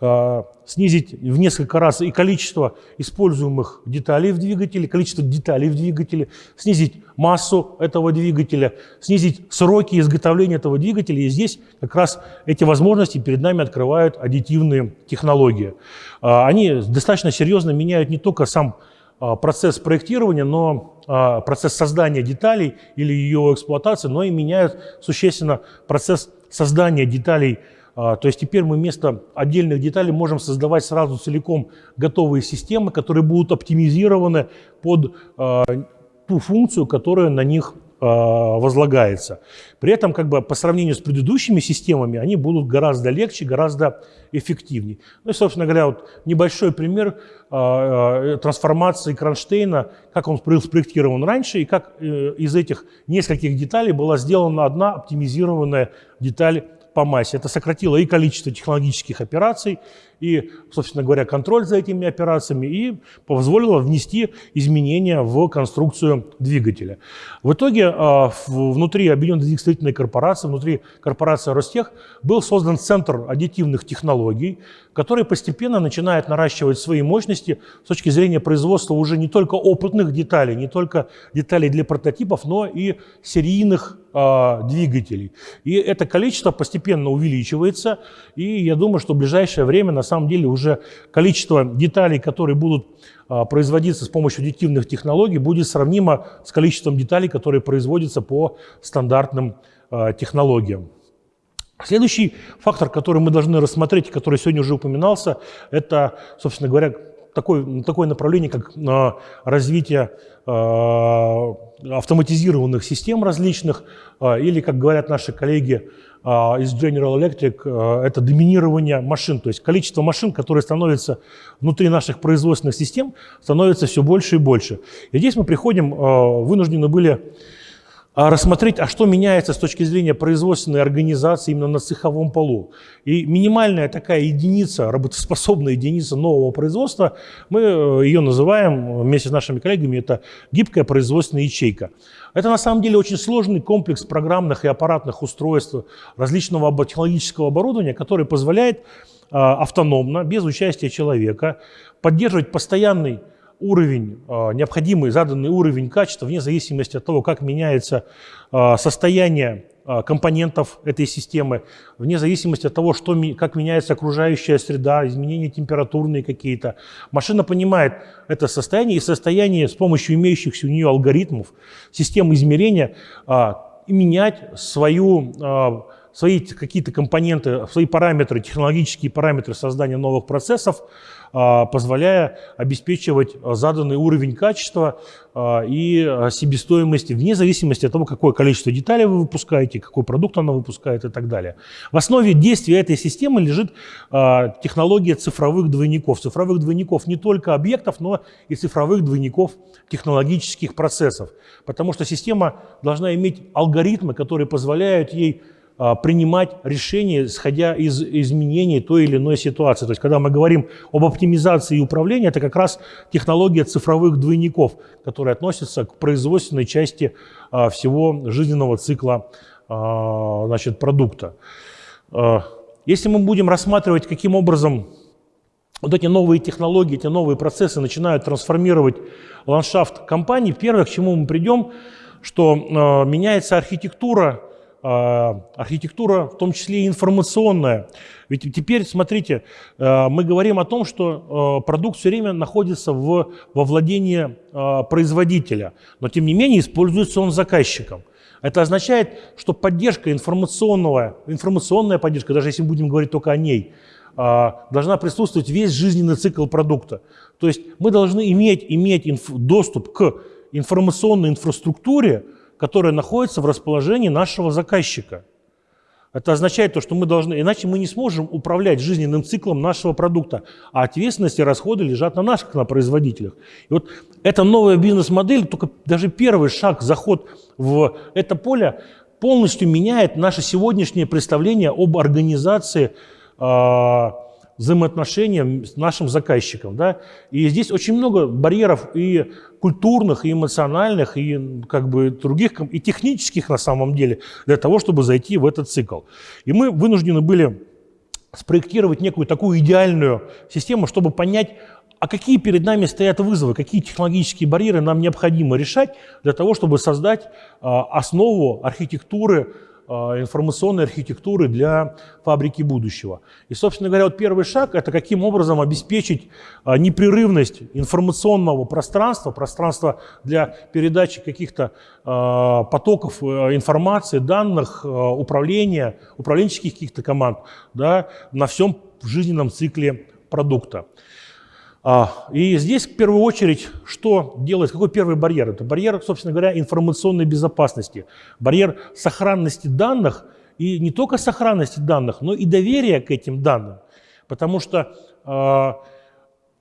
э, снизить в несколько раз и количество используемых деталей в двигателе, количество деталей в двигателе, снизить массу этого двигателя, снизить сроки изготовления этого двигателя. И здесь как раз эти возможности перед нами открывают аддитивные технологии. Э, они достаточно серьезно меняют не только сам а, процесс проектирования, но а, процесс создания деталей или ее эксплуатации, но и меняют существенно процесс создания деталей. А, то есть теперь мы вместо отдельных деталей можем создавать сразу целиком готовые системы, которые будут оптимизированы под ту функцию, которая на них возлагается. При этом как бы по сравнению с предыдущими системами они будут гораздо легче, гораздо эффективнее. Ну и, собственно говоря, вот небольшой пример э, э, трансформации кронштейна, как он был спроектирован раньше и как из этих нескольких деталей была сделана одна оптимизированная деталь по массе. Это сократило и количество технологических операций, и, собственно говоря, контроль за этими операциями, и позволило внести изменения в конструкцию двигателя. В итоге а, внутри Объединенной двигательной корпорации, внутри корпорации Ростех был создан Центр аддитивных технологий, который постепенно начинает наращивать свои мощности с точки зрения производства уже не только опытных деталей, не только деталей для прототипов, но и серийных э, двигателей. И это количество постепенно увеличивается, и я думаю, что в ближайшее время на самом деле уже количество деталей, которые будут э, производиться с помощью аддитивных технологий, будет сравнимо с количеством деталей, которые производятся по стандартным э, технологиям. Следующий фактор, который мы должны рассмотреть, который сегодня уже упоминался, это, собственно говоря, такое, такое направление, как э, развитие автоматизированных систем различных, или, как говорят наши коллеги из General Electric, это доминирование машин, то есть количество машин, которые становятся внутри наших производственных систем, становится все больше и больше. И здесь мы приходим, вынуждены были а рассмотреть, а что меняется с точки зрения производственной организации именно на цеховом полу. И минимальная такая единица, работоспособная единица нового производства, мы э, ее называем вместе с нашими коллегами, это гибкая производственная ячейка. Это на самом деле очень сложный комплекс программных и аппаратных устройств, различного технологического оборудования, который позволяет э, автономно, без участия человека, поддерживать постоянный уровень, а, необходимый заданный уровень качества, вне зависимости от того, как меняется а, состояние а, компонентов этой системы, вне зависимости от того, что, как меняется окружающая среда, изменения температурные какие-то. Машина понимает это состояние и состояние с помощью имеющихся у нее алгоритмов, систем измерения, менять свою свои какие-то компоненты, свои параметры, технологические параметры создания новых процессов, позволяя обеспечивать заданный уровень качества а, и себестоимости вне зависимости от того, какое количество деталей вы выпускаете, какой продукт она выпускает и так далее. В основе действия этой системы лежит а, технология цифровых двойников. Цифровых двойников не только объектов, но и цифровых двойников технологических процессов. Потому что система должна иметь алгоритмы, которые позволяют ей а, принимать решения, исходя из изменений той или иной ситуации. То есть, когда мы говорим об оптимизации управления, это как раз технология цифровых двойников, которая относится к производственной части а, всего жизненного цикла а, значит, продукта. Если мы будем рассматривать, каким образом вот эти новые технологии, эти новые процессы начинают трансформировать ландшафт компании, первое, к чему мы придем, что меняется архитектура, а, архитектура, в том числе и информационная. Ведь теперь, смотрите, а, мы говорим о том, что а, продукт все время находится в, во владении производителя, но тем не менее используется он заказчиком. Это означает, что поддержка информационного, информационная поддержка, даже если мы будем говорить только о ней, должна присутствовать весь жизненный цикл продукта. То есть мы должны иметь, иметь доступ к информационной инфраструктуре, которая находится в расположении нашего заказчика. Это означает то, что мы должны, иначе мы не сможем управлять жизненным циклом нашего продукта, а ответственность и расходы лежат на как на производителях. И вот эта новая бизнес-модель, только даже первый шаг, заход в это поле полностью меняет наше сегодняшнее представление об организации э, взаимоотношения с нашим заказчиком. Да? И здесь очень много барьеров и культурных, и эмоциональных, и как бы других, и технических на самом деле, для того, чтобы зайти в этот цикл. И мы вынуждены были спроектировать некую такую идеальную систему, чтобы понять, а какие перед нами стоят вызовы, какие технологические барьеры нам необходимо решать для того, чтобы создать а, основу архитектуры информационной архитектуры для фабрики будущего. И, собственно говоря, вот первый шаг – это каким образом обеспечить а, непрерывность информационного пространства, пространства для передачи каких-то а, потоков э, информации, данных, управления, управленческих каких-то команд да, на всем жизненном цикле продукта. А, и здесь в первую очередь что делать? Какой первый барьер? Это барьер, собственно говоря, информационной безопасности, барьер сохранности данных, и не только сохранности данных, но и доверия к этим данным. Потому что э,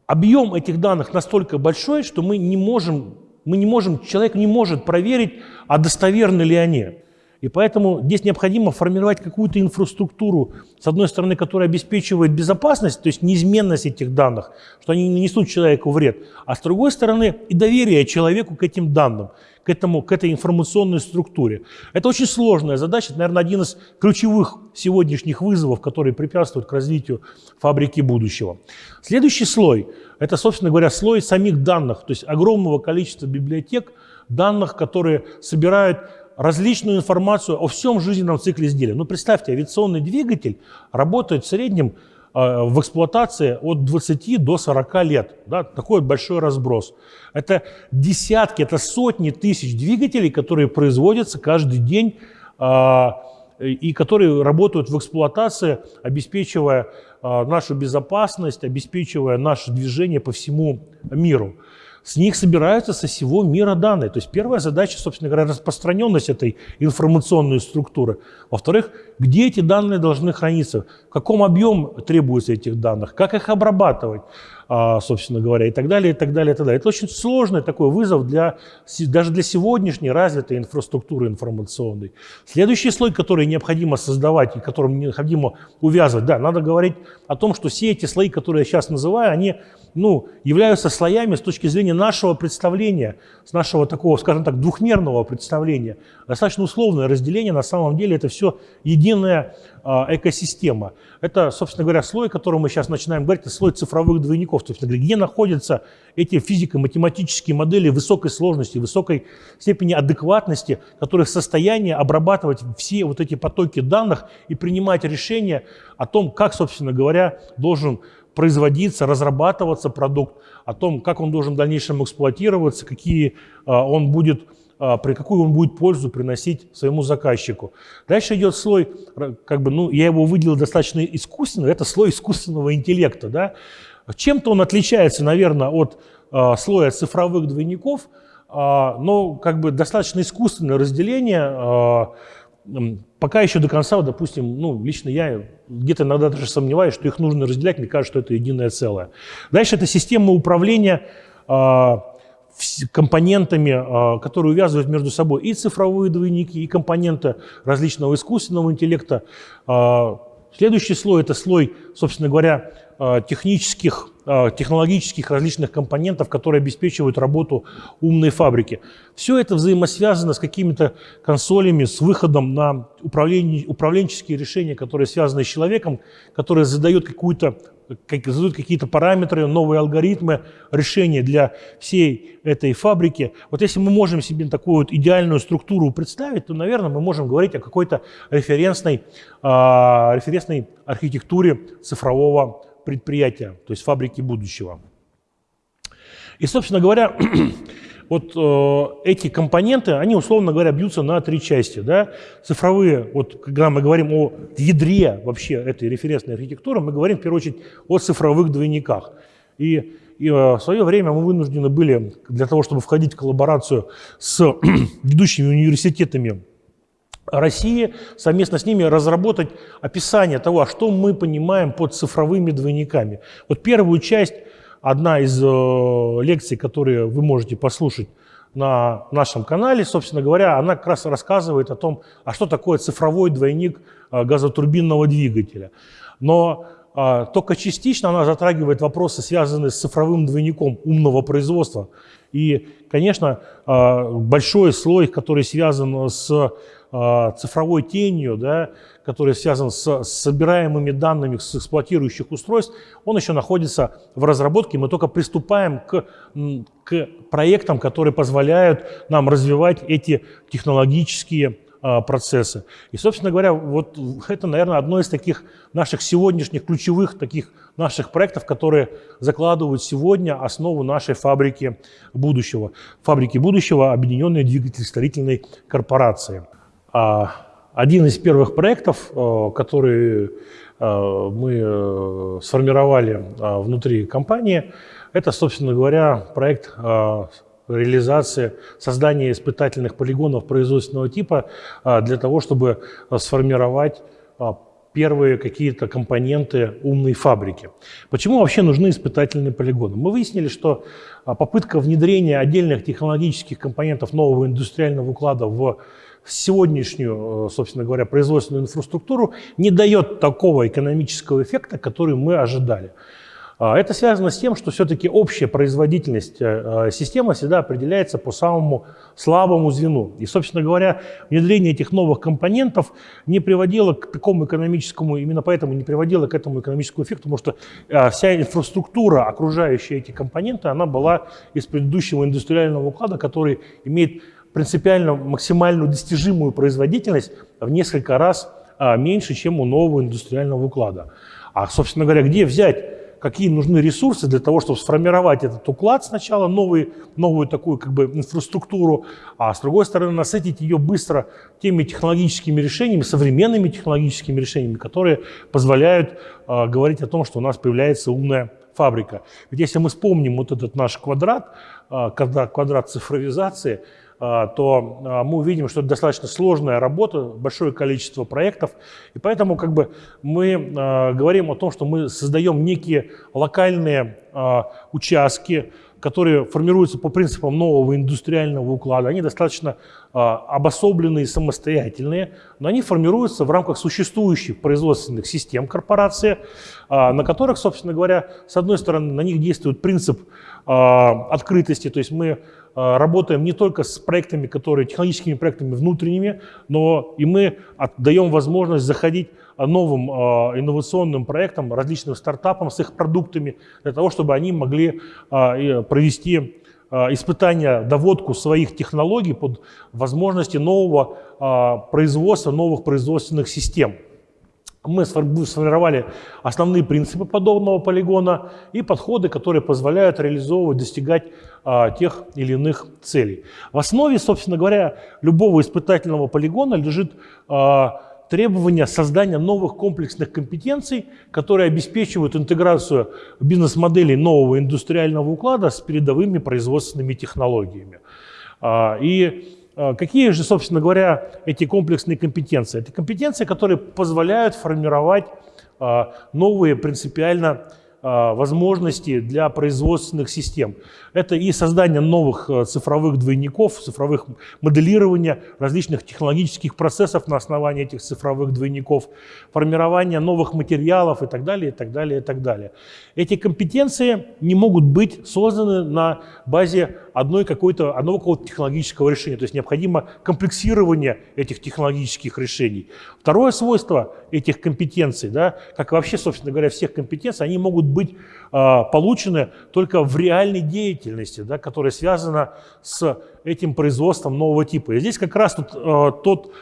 объем этих данных настолько большой, что мы не можем, мы не можем, человек не может проверить, а достоверны ли они. И поэтому здесь необходимо формировать какую-то инфраструктуру, с одной стороны, которая обеспечивает безопасность, то есть неизменность этих данных, что они не несут человеку вред, а с другой стороны и доверие человеку к этим данным, к, этому, к этой информационной структуре. Это очень сложная задача, это, наверное, один из ключевых сегодняшних вызовов, которые препятствуют к развитию фабрики будущего. Следующий слой – это, собственно говоря, слой самих данных, то есть огромного количества библиотек, данных, которые собирают различную информацию о всем жизненном цикле изделия. Ну, представьте, авиационный двигатель работает в среднем э, в эксплуатации от 20 до 40 лет. Да, такой большой разброс. Это десятки, это сотни тысяч двигателей, которые производятся каждый день э, и которые работают в эксплуатации, обеспечивая э, нашу безопасность, обеспечивая наше движение по всему миру. С них собираются со всего мира данные. То есть первая задача, собственно говоря, распространенность этой информационной структуры. Во-вторых, где эти данные должны храниться, в каком объеме требуется этих данных, как их обрабатывать. А, собственно говоря, и так далее, и так далее, и так далее. Это очень сложный такой вызов для, даже для сегодняшней развитой инфраструктуры информационной. Следующий слой, который необходимо создавать и которым необходимо увязывать, да, надо говорить о том, что все эти слои, которые я сейчас называю, они ну, являются слоями с точки зрения нашего представления, с нашего такого, скажем так, двухмерного представления. Достаточно условное разделение, на самом деле это все единое экосистема. Это, собственно говоря, слой, о котором мы сейчас начинаем говорить, это слой цифровых двойников. То есть, где находятся эти физико-математические модели высокой сложности, высокой степени адекватности, которые в состоянии обрабатывать все вот эти потоки данных и принимать решения о том, как, собственно говоря, должен производиться, разрабатываться продукт, о том, как он должен в дальнейшем эксплуатироваться, какие он будет а, при какую он будет пользу приносить своему заказчику. Дальше идет слой, как бы, ну, я его выделил достаточно искусственно, это слой искусственного интеллекта. Да? Чем-то он отличается, наверное, от а, слоя цифровых двойников, а, но как бы достаточно искусственное разделение, а, пока еще до конца, допустим, ну, лично я где-то иногда даже сомневаюсь, что их нужно разделять, мне кажется, что это единое целое. Дальше это система управления а, компонентами, а, которые увязывают между собой и цифровые двойники, и компоненты различного искусственного интеллекта. А, следующий слой – это слой, собственно говоря, технических, технологических различных компонентов, которые обеспечивают работу умной фабрики. Все это взаимосвязано с какими-то консолями, с выходом на управленческие решения, которые связаны с человеком, которые задают задают какие-то параметры, новые алгоритмы, решения для всей этой фабрики. Вот если мы можем себе такую вот идеальную структуру представить, то, наверное, мы можем говорить о какой-то референсной, э, референсной архитектуре цифрового предприятия, то есть фабрики будущего. И, собственно говоря, вот э, эти компоненты, они, условно говоря, бьются на три части. Да? Цифровые, вот когда мы говорим о ядре вообще этой референсной архитектуры, мы говорим в первую очередь о цифровых двойниках. И, и э, в свое время мы вынуждены были для того, чтобы входить в коллаборацию с ведущими университетами России, совместно с ними разработать описание того, а что мы понимаем под цифровыми двойниками. Вот первую часть одна из э, лекций, которые вы можете послушать на нашем канале, собственно говоря, она как раз рассказывает о том, а что такое цифровой двойник э, газотурбинного двигателя. Но а, только частично она затрагивает вопросы, связанные с цифровым двойником умного производства. И, конечно, а, большой слой, который связан с цифровой тенью, да, который связан с собираемыми данными с эксплуатирующих устройств, он еще находится в разработке. Мы только приступаем к, к проектам, которые позволяют нам развивать эти технологические а, процессы. И, собственно говоря, вот это, наверное, одно из таких наших сегодняшних ключевых таких наших проектов, которые закладывают сегодня основу нашей фабрики будущего. Фабрики будущего Объединенной двигатель-строительной корпорации. А, один из первых проектов, э, который э, мы э, сформировали внутри компании, это, собственно говоря, проект реализации, создания испытательных полигонов производственного типа для того, чтобы сформировать первые какие-то компоненты умной фабрики. Почему вообще нужны испытательные полигоны? Мы выяснили, что попытка внедрения отдельных технологических компонентов нового индустриального уклада в сегодняшнюю, э, собственно говоря, производственную инфраструктуру не дает такого экономического эффекта, который мы ожидали. А, это связано с тем, что все-таки общая производительность э, э, системы всегда определяется по самому слабому звену. И, собственно говоря, внедрение этих новых компонентов не приводило к такому экономическому, именно поэтому не приводило к этому экономическому эффекту, потому что вся инфраструктура, окружающая эти компоненты, она была из предыдущего индустриального уклада, который имеет принципиально максимальную достижимую производительность в несколько раз а, меньше, чем у нового индустриального уклада. А, собственно говоря, где взять, какие нужны ресурсы для того, чтобы сформировать этот уклад сначала, новый, новую такую как бы инфраструктуру, а с другой стороны насытить ее быстро теми технологическими решениями, современными технологическими решениями, которые позволяют а, говорить о том, что у нас появляется умная фабрика. Ведь если мы вспомним вот этот наш квадрат, а, квадрат, квадрат цифровизации, то а, мы увидим, что это достаточно сложная работа, большое количество проектов, и поэтому как бы мы а, говорим о том, что мы создаем некие локальные участки, которые формируются по принципам нового индустриального уклада. Они достаточно обособленные, самостоятельные, но они формируются в рамках существующих производственных систем корпорации, на которых, собственно говоря, с одной стороны, на них действует принцип открытости, то есть мы работаем не только с проектами, которые технологическими проектами внутренними, но и мы даем возможность заходить новым инновационным проектам, различным стартапам с их продуктами, для того, чтобы они могли провести испытания, доводку своих технологий под возможности нового производства, новых производственных систем. Мы сформировали основные принципы подобного полигона и подходы, которые позволяют реализовывать, достигать а, тех или иных целей. В основе, собственно говоря, любого испытательного полигона лежит а, требование создания новых комплексных компетенций, которые обеспечивают интеграцию бизнес-моделей нового индустриального уклада с передовыми производственными технологиями. А, и а, какие же, собственно говоря, эти комплексные компетенции? Это компетенции, которые позволяют формировать а, новые принципиально возможности для производственных систем. Это и создание новых э, цифровых двойников, цифровых моделирования различных технологических процессов на основании этих цифровых двойников, формирование новых материалов и так далее, и так далее, и так далее. Эти компетенции не могут быть созданы на базе одной какой-то, одного какого-то технологического решения. То есть необходимо комплексирование этих технологических решений. Второе свойство этих компетенций, да, как вообще, собственно говоря, всех компетенций, они могут быть э, получены только в реальной деятельности, да, которая связана с этим производством нового типа. И здесь как раз тут, э, тот,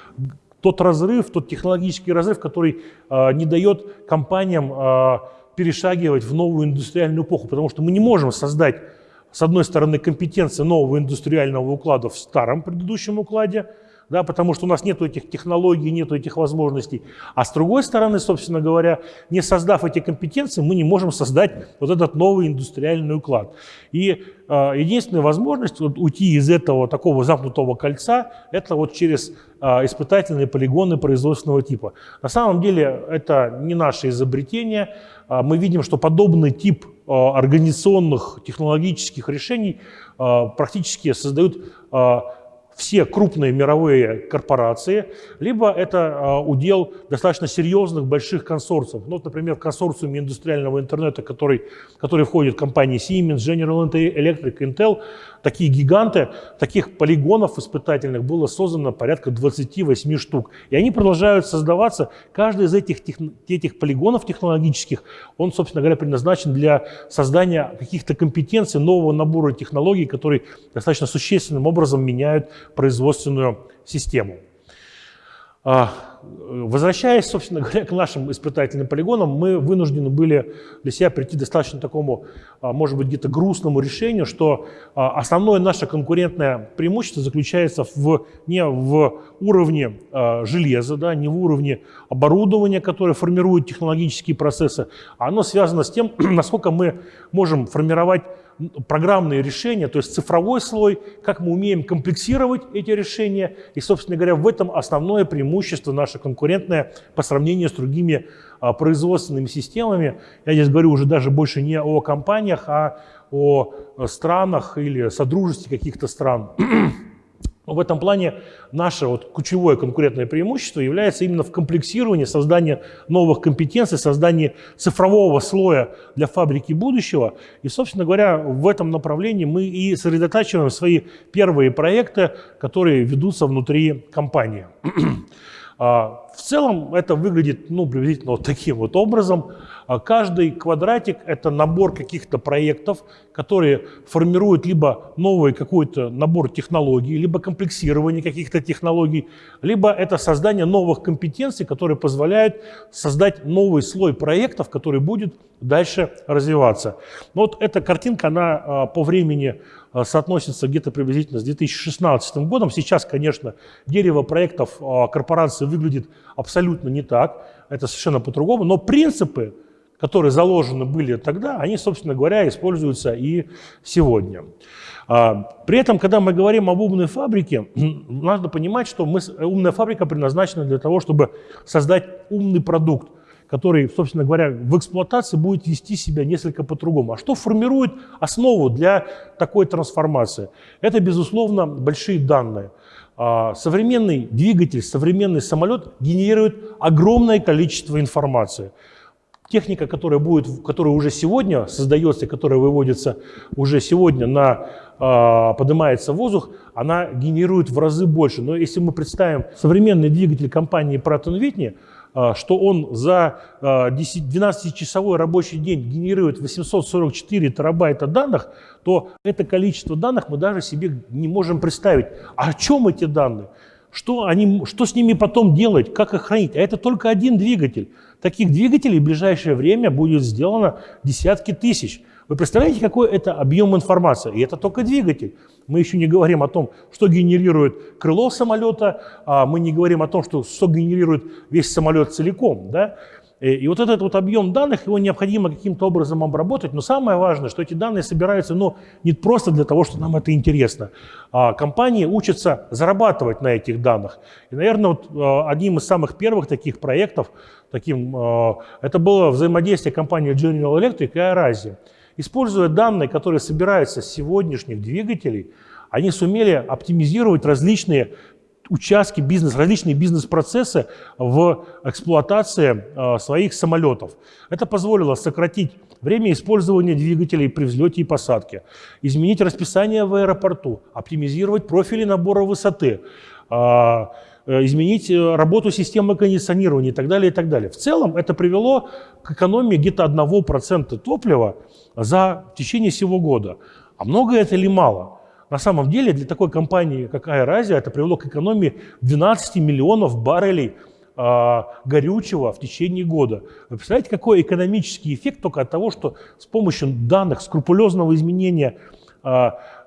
тот разрыв, тот технологический разрыв, который э, не дает компаниям э, перешагивать в новую индустриальную эпоху, потому что мы не можем создать с одной стороны, компетенции нового индустриального уклада в старом предыдущем укладе, да, потому что у нас нет этих технологий, нет этих возможностей. А с другой стороны, собственно говоря, не создав эти компетенции, мы не можем создать вот этот новый индустриальный уклад. И э, единственная возможность вот, уйти из этого такого замкнутого кольца, это вот через э, испытательные полигоны производственного типа. На самом деле это не наше изобретение. Э, мы видим, что подобный тип э, организационных технологических решений э, практически создают э, все крупные мировые корпорации, либо это а, удел достаточно серьезных больших консорциумов. Ну, вот, например, в консорциуме индустриального интернета, который, который входит компании Siemens, General Electric, Intel, такие гиганты, таких полигонов испытательных было создано порядка 28 штук. И они продолжают создаваться. Каждый из этих, этих полигонов технологических, он, собственно говоря, предназначен для создания каких-то компетенций, нового набора технологий, которые достаточно существенным образом меняют производственную систему. А, возвращаясь, собственно говоря, к нашим испытательным полигонам, мы вынуждены были для себя прийти к достаточно такому, может быть, где-то грустному решению, что а, основное наше конкурентное преимущество заключается в, не в уровне железа, да, не в уровне оборудования, которое формирует технологические процессы, а оно связано с тем, насколько мы можем формировать программные решения, то есть цифровой слой, как мы умеем комплексировать эти решения. И, собственно говоря, в этом основное преимущество наше конкурентное по сравнению с другими а, производственными системами. Я здесь говорю уже даже больше не о компаниях, а о странах или содружестве каких-то стран. В этом плане наше вот ключевое конкурентное преимущество является именно в комплексировании, создании новых компетенций, создании цифрового слоя для фабрики будущего. И, собственно говоря, в этом направлении мы и сосредотачиваем свои первые проекты, которые ведутся внутри компании. А, в целом это выглядит ну, приблизительно вот таким вот образом. А каждый квадратик – это набор каких-то проектов, которые формируют либо новый какой-то набор технологий, либо комплексирование каких-то технологий, либо это создание новых компетенций, которые позволяют создать новый слой проектов, который будет дальше развиваться. Но вот эта картинка, она а, по времени а, соотносится где-то приблизительно с 2016 годом. Сейчас, конечно, дерево проектов корпорации выглядит абсолютно не так, это совершенно по-другому, но принципы, которые заложены были тогда, они, собственно говоря, используются и сегодня. А, при этом, когда мы говорим об умной фабрике, надо понимать, что мы, умная фабрика предназначена для того, чтобы создать умный продукт, который, собственно говоря, в эксплуатации будет вести себя несколько по-другому. А что формирует основу для такой трансформации? Это, безусловно, большие данные. А, современный двигатель, современный самолет генерирует огромное количество информации. Техника, которая, будет, которая уже сегодня создается, которая выводится уже сегодня на э, поднимается в воздух, она генерирует в разы больше. Но если мы представим современный двигатель компании Pratt Whitney, а, что он за 12-часовой рабочий день генерирует 844 терабайта данных, то это количество данных мы даже себе не можем представить. А о чем эти данные? Что, они, что с ними потом делать, как их хранить? А это только один двигатель. Таких двигателей в ближайшее время будет сделано десятки тысяч. Вы представляете, какой это объем информации? И это только двигатель. Мы еще не говорим о том, что генерирует крыло самолета, а мы не говорим о том, что, что генерирует весь самолет целиком. Да? Э, и вот этот вот объем данных, его необходимо каким-то образом обработать. Но самое важное, что эти данные собираются ну, не просто для того, что нам это интересно. А компании учатся зарабатывать на этих данных. И, наверное, вот э, одним из самых первых таких проектов, таким, э, это было взаимодействие компании General Electric и Aerazia. Используя данные, которые собираются с сегодняшних двигателей, они сумели оптимизировать различные участки бизнес, различные бизнес-процессы в эксплуатации э, своих самолетов. Это позволило сократить время использования двигателей при взлете и посадке, изменить расписание в аэропорту, оптимизировать профили набора высоты, э, э, изменить работу системы кондиционирования и так далее, и так далее. В целом это привело к экономии где-то 1% топлива за течение всего года. А много это или мало? На самом деле для такой компании, как Аэразия, это привело к экономии 12 миллионов баррелей э, горючего в течение года. Вы представляете, какой экономический эффект только от того, что с помощью данных, скрупулезного изменения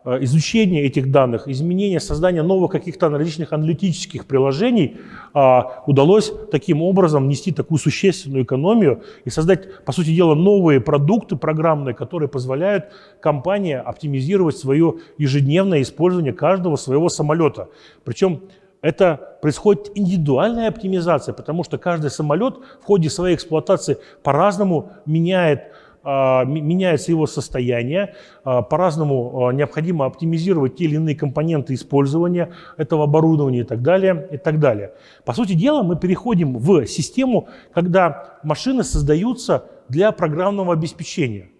э, изучения этих данных, изменения, создания новых каких-то различных аналитических приложений а, удалось таким образом нести такую существенную экономию и создать, по сути дела, новые продукты программные, которые позволяют компании оптимизировать свое ежедневное использование каждого своего самолета. Причем это происходит индивидуальная оптимизация, потому что каждый самолет в ходе своей эксплуатации по-разному меняет меняется его состояние, а, по-разному а, необходимо оптимизировать те или иные компоненты использования этого оборудования и так далее, и так далее. По сути дела, мы переходим в систему, когда машины создаются для программного обеспечения.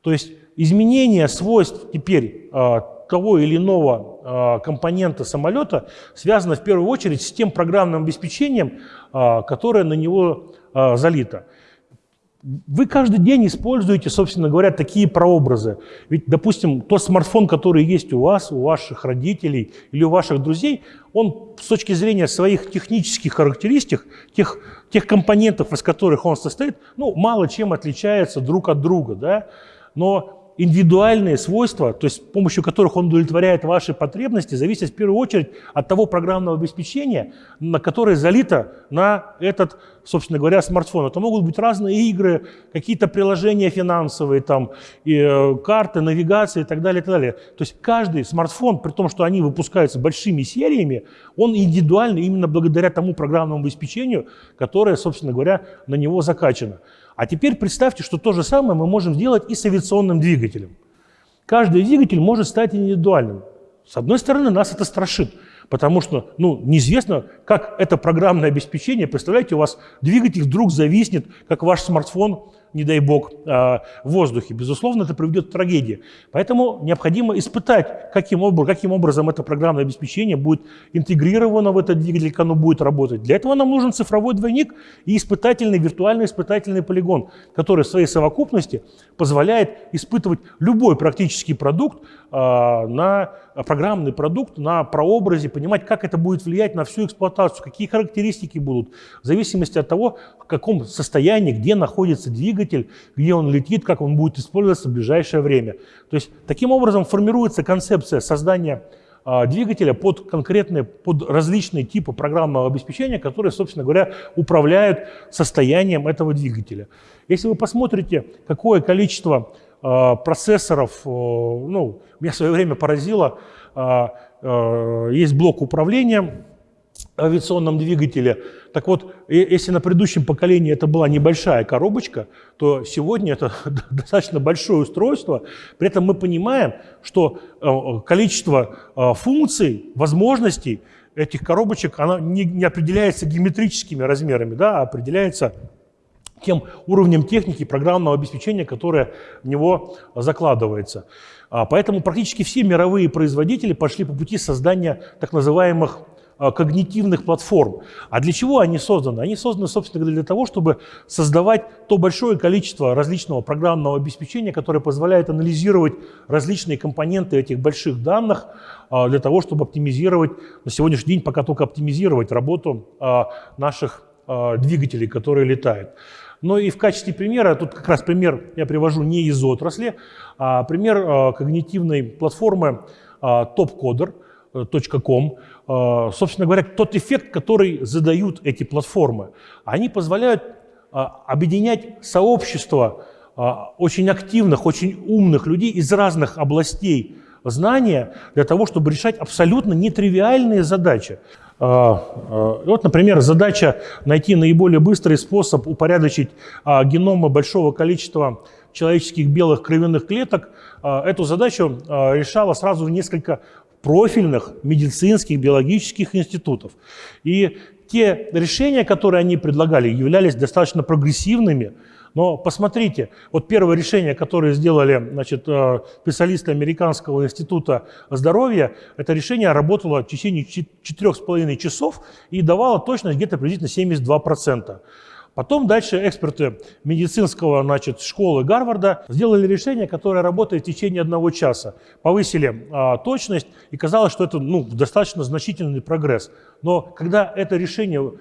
То есть изменение свойств теперь того или иного компонента самолета связано в первую очередь с тем программным обеспечением, которое на него залито. Вы каждый день используете, собственно говоря, такие прообразы. Ведь, допустим, тот смартфон, который есть у вас, у ваших родителей или у ваших друзей, он с точки зрения своих технических характеристик, тех, тех компонентов, из которых он состоит, ну, мало чем отличается друг от друга. Да? Но индивидуальные свойства, то есть с помощью которых он удовлетворяет ваши потребности, зависят в первую очередь от того программного обеспечения, на которое залито на этот, собственно говоря, смартфон. Это могут быть разные игры, какие-то приложения финансовые, там, и, э, карты, навигация и так далее, и так далее. То есть каждый смартфон, при том, что они выпускаются большими сериями, он индивидуальный именно благодаря тому программному обеспечению, которое, собственно говоря, на него закачано. А теперь представьте, что то же самое мы можем сделать и с авиационным двигателем. Каждый двигатель может стать индивидуальным. С одной стороны, нас это страшит, потому что ну, неизвестно, как это программное обеспечение, представляете, у вас двигатель вдруг зависнет, как ваш смартфон не дай бог, а, в воздухе. Безусловно, это приведет к трагедии. Поэтому необходимо испытать, каким, образом, каким образом это программное обеспечение будет интегрировано в этот двигатель, как оно будет работать. Для этого нам нужен цифровой двойник и испытательный, виртуальный испытательный полигон, который в своей совокупности позволяет испытывать любой практический продукт а, на программный продукт, на прообразе, понимать, как это будет влиять на всю эксплуатацию, какие характеристики будут, в зависимости от того, в каком состоянии, где находится двигатель, где он летит, как он будет использоваться в ближайшее время. То есть таким образом формируется концепция создания а, двигателя под конкретные, под различные типы программного обеспечения, которые, собственно говоря, управляют состоянием этого двигателя. Если вы посмотрите, какое количество Э, процессоров, э, ну, меня в свое время поразило, э, есть блок управления авиационном двигателе. Так вот, если на предыдущем поколении это была небольшая коробочка, то сегодня это достаточно большое устройство. При этом мы понимаем, что количество функций, возможностей этих коробочек оно не, не определяется геометрическими размерами, да, а определяется тем уровнем техники программного обеспечения, которое в него закладывается. А, поэтому практически все мировые производители пошли по пути создания так называемых когнитивных платформ. А для чего они созданы? Они созданы, собственно говоря, для того, чтобы создавать то большое количество различного программного обеспечения, которое позволяет анализировать различные компоненты этих больших данных для того, чтобы оптимизировать, на сегодняшний день пока только оптимизировать работу наших двигателей, которые летают. Но и в качестве примера, тут как раз пример я привожу не из отрасли, а пример а, когнитивной платформы topcoder.com. А, собственно говоря, тот эффект, который задают эти платформы, они позволяют а, объединять сообщество очень активных, очень умных людей из разных областей знания для того, чтобы решать абсолютно нетривиальные задачи. Вот, например, задача найти наиболее быстрый способ упорядочить геномы большого количества человеческих белых кровяных клеток. Эту задачу решала сразу несколько профильных медицинских, биологических институтов. И те решения, которые они предлагали, являлись достаточно прогрессивными, но посмотрите, вот первое решение, которое сделали значит, э, специалисты Американского института здоровья, это решение работало в течение 4,5 часов и давало точность где-то приблизительно 72%. Потом дальше эксперты медицинского значит, школы Гарварда сделали решение, которое работает в течение одного часа. Повысили а, точность, и казалось, что это ну, достаточно значительный прогресс. Но когда это решение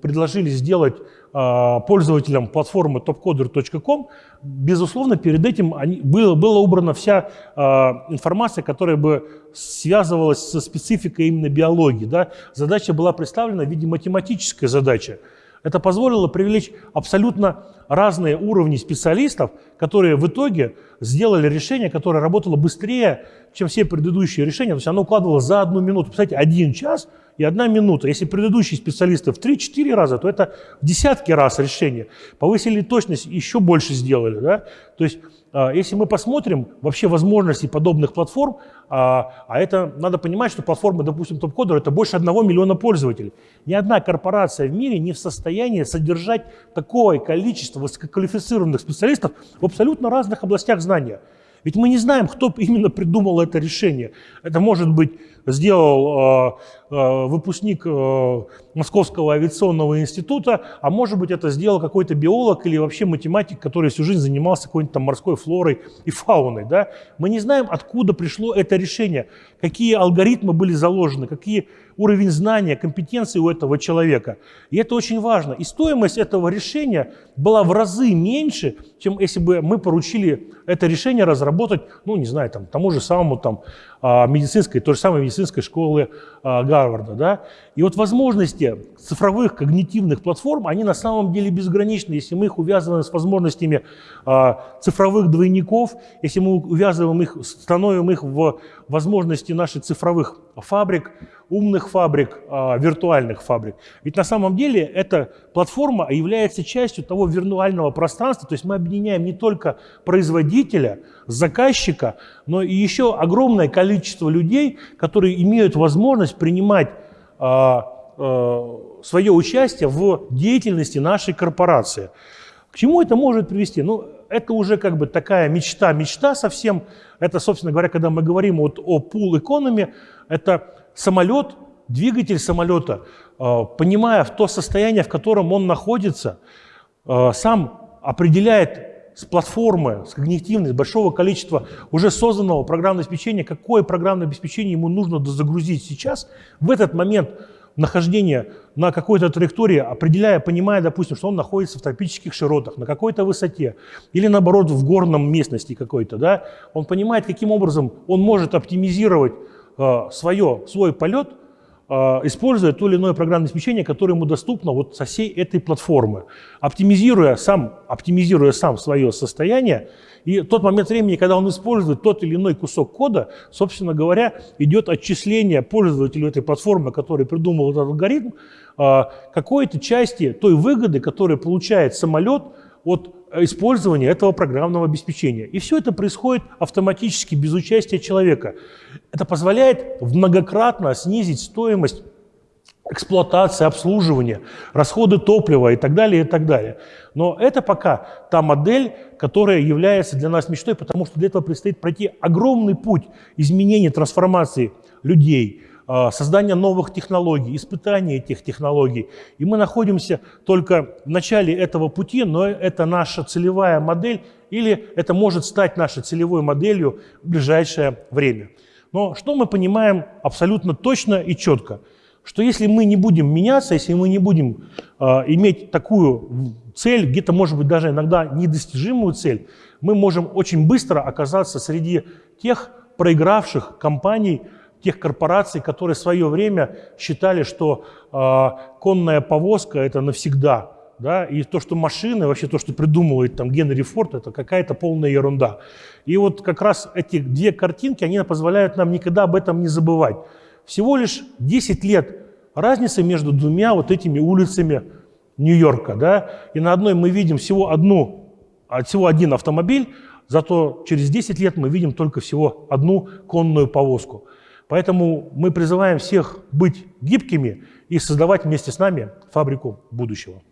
предложили сделать а, пользователям платформы topcoder.com, безусловно, перед этим они, было, была убрана вся а, информация, которая бы связывалась со спецификой именно биологии. Да? Задача была представлена в виде математической задачи. Это позволило привлечь абсолютно разные уровни специалистов, которые в итоге сделали решение, которое работало быстрее, чем все предыдущие решения. То есть оно укладывалось за одну минуту. Представляете, один час и одна минута. Если предыдущие специалисты в 3-4 раза, то это в десятки раз решение. Повысили точность, еще больше сделали. Да? То есть если мы посмотрим вообще возможности подобных платформ, а, а это надо понимать, что платформа, допустим, TopCoder, это больше одного миллиона пользователей. Ни одна корпорация в мире не в состоянии содержать такое количество высококвалифицированных специалистов в абсолютно разных областях знания. Ведь мы не знаем, кто именно придумал это решение. Это может быть сделал э, э, выпускник э, Московского авиационного института, а может быть это сделал какой-то биолог или вообще математик, который всю жизнь занимался какой-нибудь там морской флорой и фауной. Да? Мы не знаем, откуда пришло это решение, какие алгоритмы были заложены, какие уровень знания, компетенции у этого человека. И это очень важно. И стоимость этого решения была в разы меньше, чем если бы мы поручили это решение разработать, ну, не знаю, там, тому же самому там, медицинской, той же самой медицинской школы а, Гарварда. Да? И вот возможности цифровых когнитивных платформ, они на самом деле безграничны, если мы их увязываем с возможностями а, цифровых двойников, если мы увязываем их, становим их в возможности наших цифровых фабрик, умных фабрик, виртуальных фабрик. Ведь на самом деле эта платформа является частью того виртуального пространства, то есть мы объединяем не только производителя, заказчика, но и еще огромное количество людей, которые имеют возможность принимать а, а, свое участие в деятельности нашей корпорации. К чему это может привести? Ну, это уже как бы такая мечта, мечта совсем. Это, собственно говоря, когда мы говорим вот о economy, это самолет, двигатель самолета, а, понимая в то состояние, в котором он находится, сам определяет с платформы, с когнитивной, с большого количества уже созданного программного обеспечения, какое программное обеспечение ему нужно загрузить сейчас, в этот момент нахождения на какой-то траектории, определяя, понимая, допустим, что он находится в тропических широтах, на какой-то высоте, или наоборот в горном местности какой-то, да, он понимает, каким образом он может оптимизировать э, свое, свой полет а, используя то или иное программное обеспечение, которое ему доступно вот со всей этой платформы, оптимизируя сам, оптимизируя сам свое состояние, и тот момент времени, когда он использует тот или иной кусок кода, собственно говоря, идет отчисление пользователю этой платформы, который придумал этот алгоритм, а, какой-то части той выгоды, которую получает самолет от использования этого программного обеспечения. И все это происходит автоматически, без участия человека. Это позволяет многократно снизить стоимость эксплуатации, обслуживания, расходы топлива и так далее, и так далее. Но это пока та модель, которая является для нас мечтой, потому что для этого предстоит пройти огромный путь изменения, трансформации людей, а, создания новых технологий, испытания этих технологий. И мы находимся только в начале этого пути, но это наша целевая модель, или это может стать нашей целевой моделью в ближайшее время. Но что мы понимаем абсолютно точно и четко? Что если мы не будем меняться, если мы не будем э, иметь такую цель, где-то, может быть, даже иногда недостижимую цель, мы можем очень быстро оказаться среди тех проигравших компаний, тех корпораций, которые в свое время считали, что э, конная повозка – это навсегда. Да? И то, что машины, вообще то, что придумывает там Генри Форд, это какая-то полная ерунда. И вот как раз эти две картинки, они позволяют нам никогда об этом не забывать. Всего лишь 10 лет разницы между двумя вот этими улицами Нью-Йорка. Да? И на одной мы видим всего, одну, а, всего один автомобиль, зато через 10 лет мы видим только всего одну конную повозку. Поэтому мы призываем всех быть гибкими и создавать вместе с нами фабрику будущего.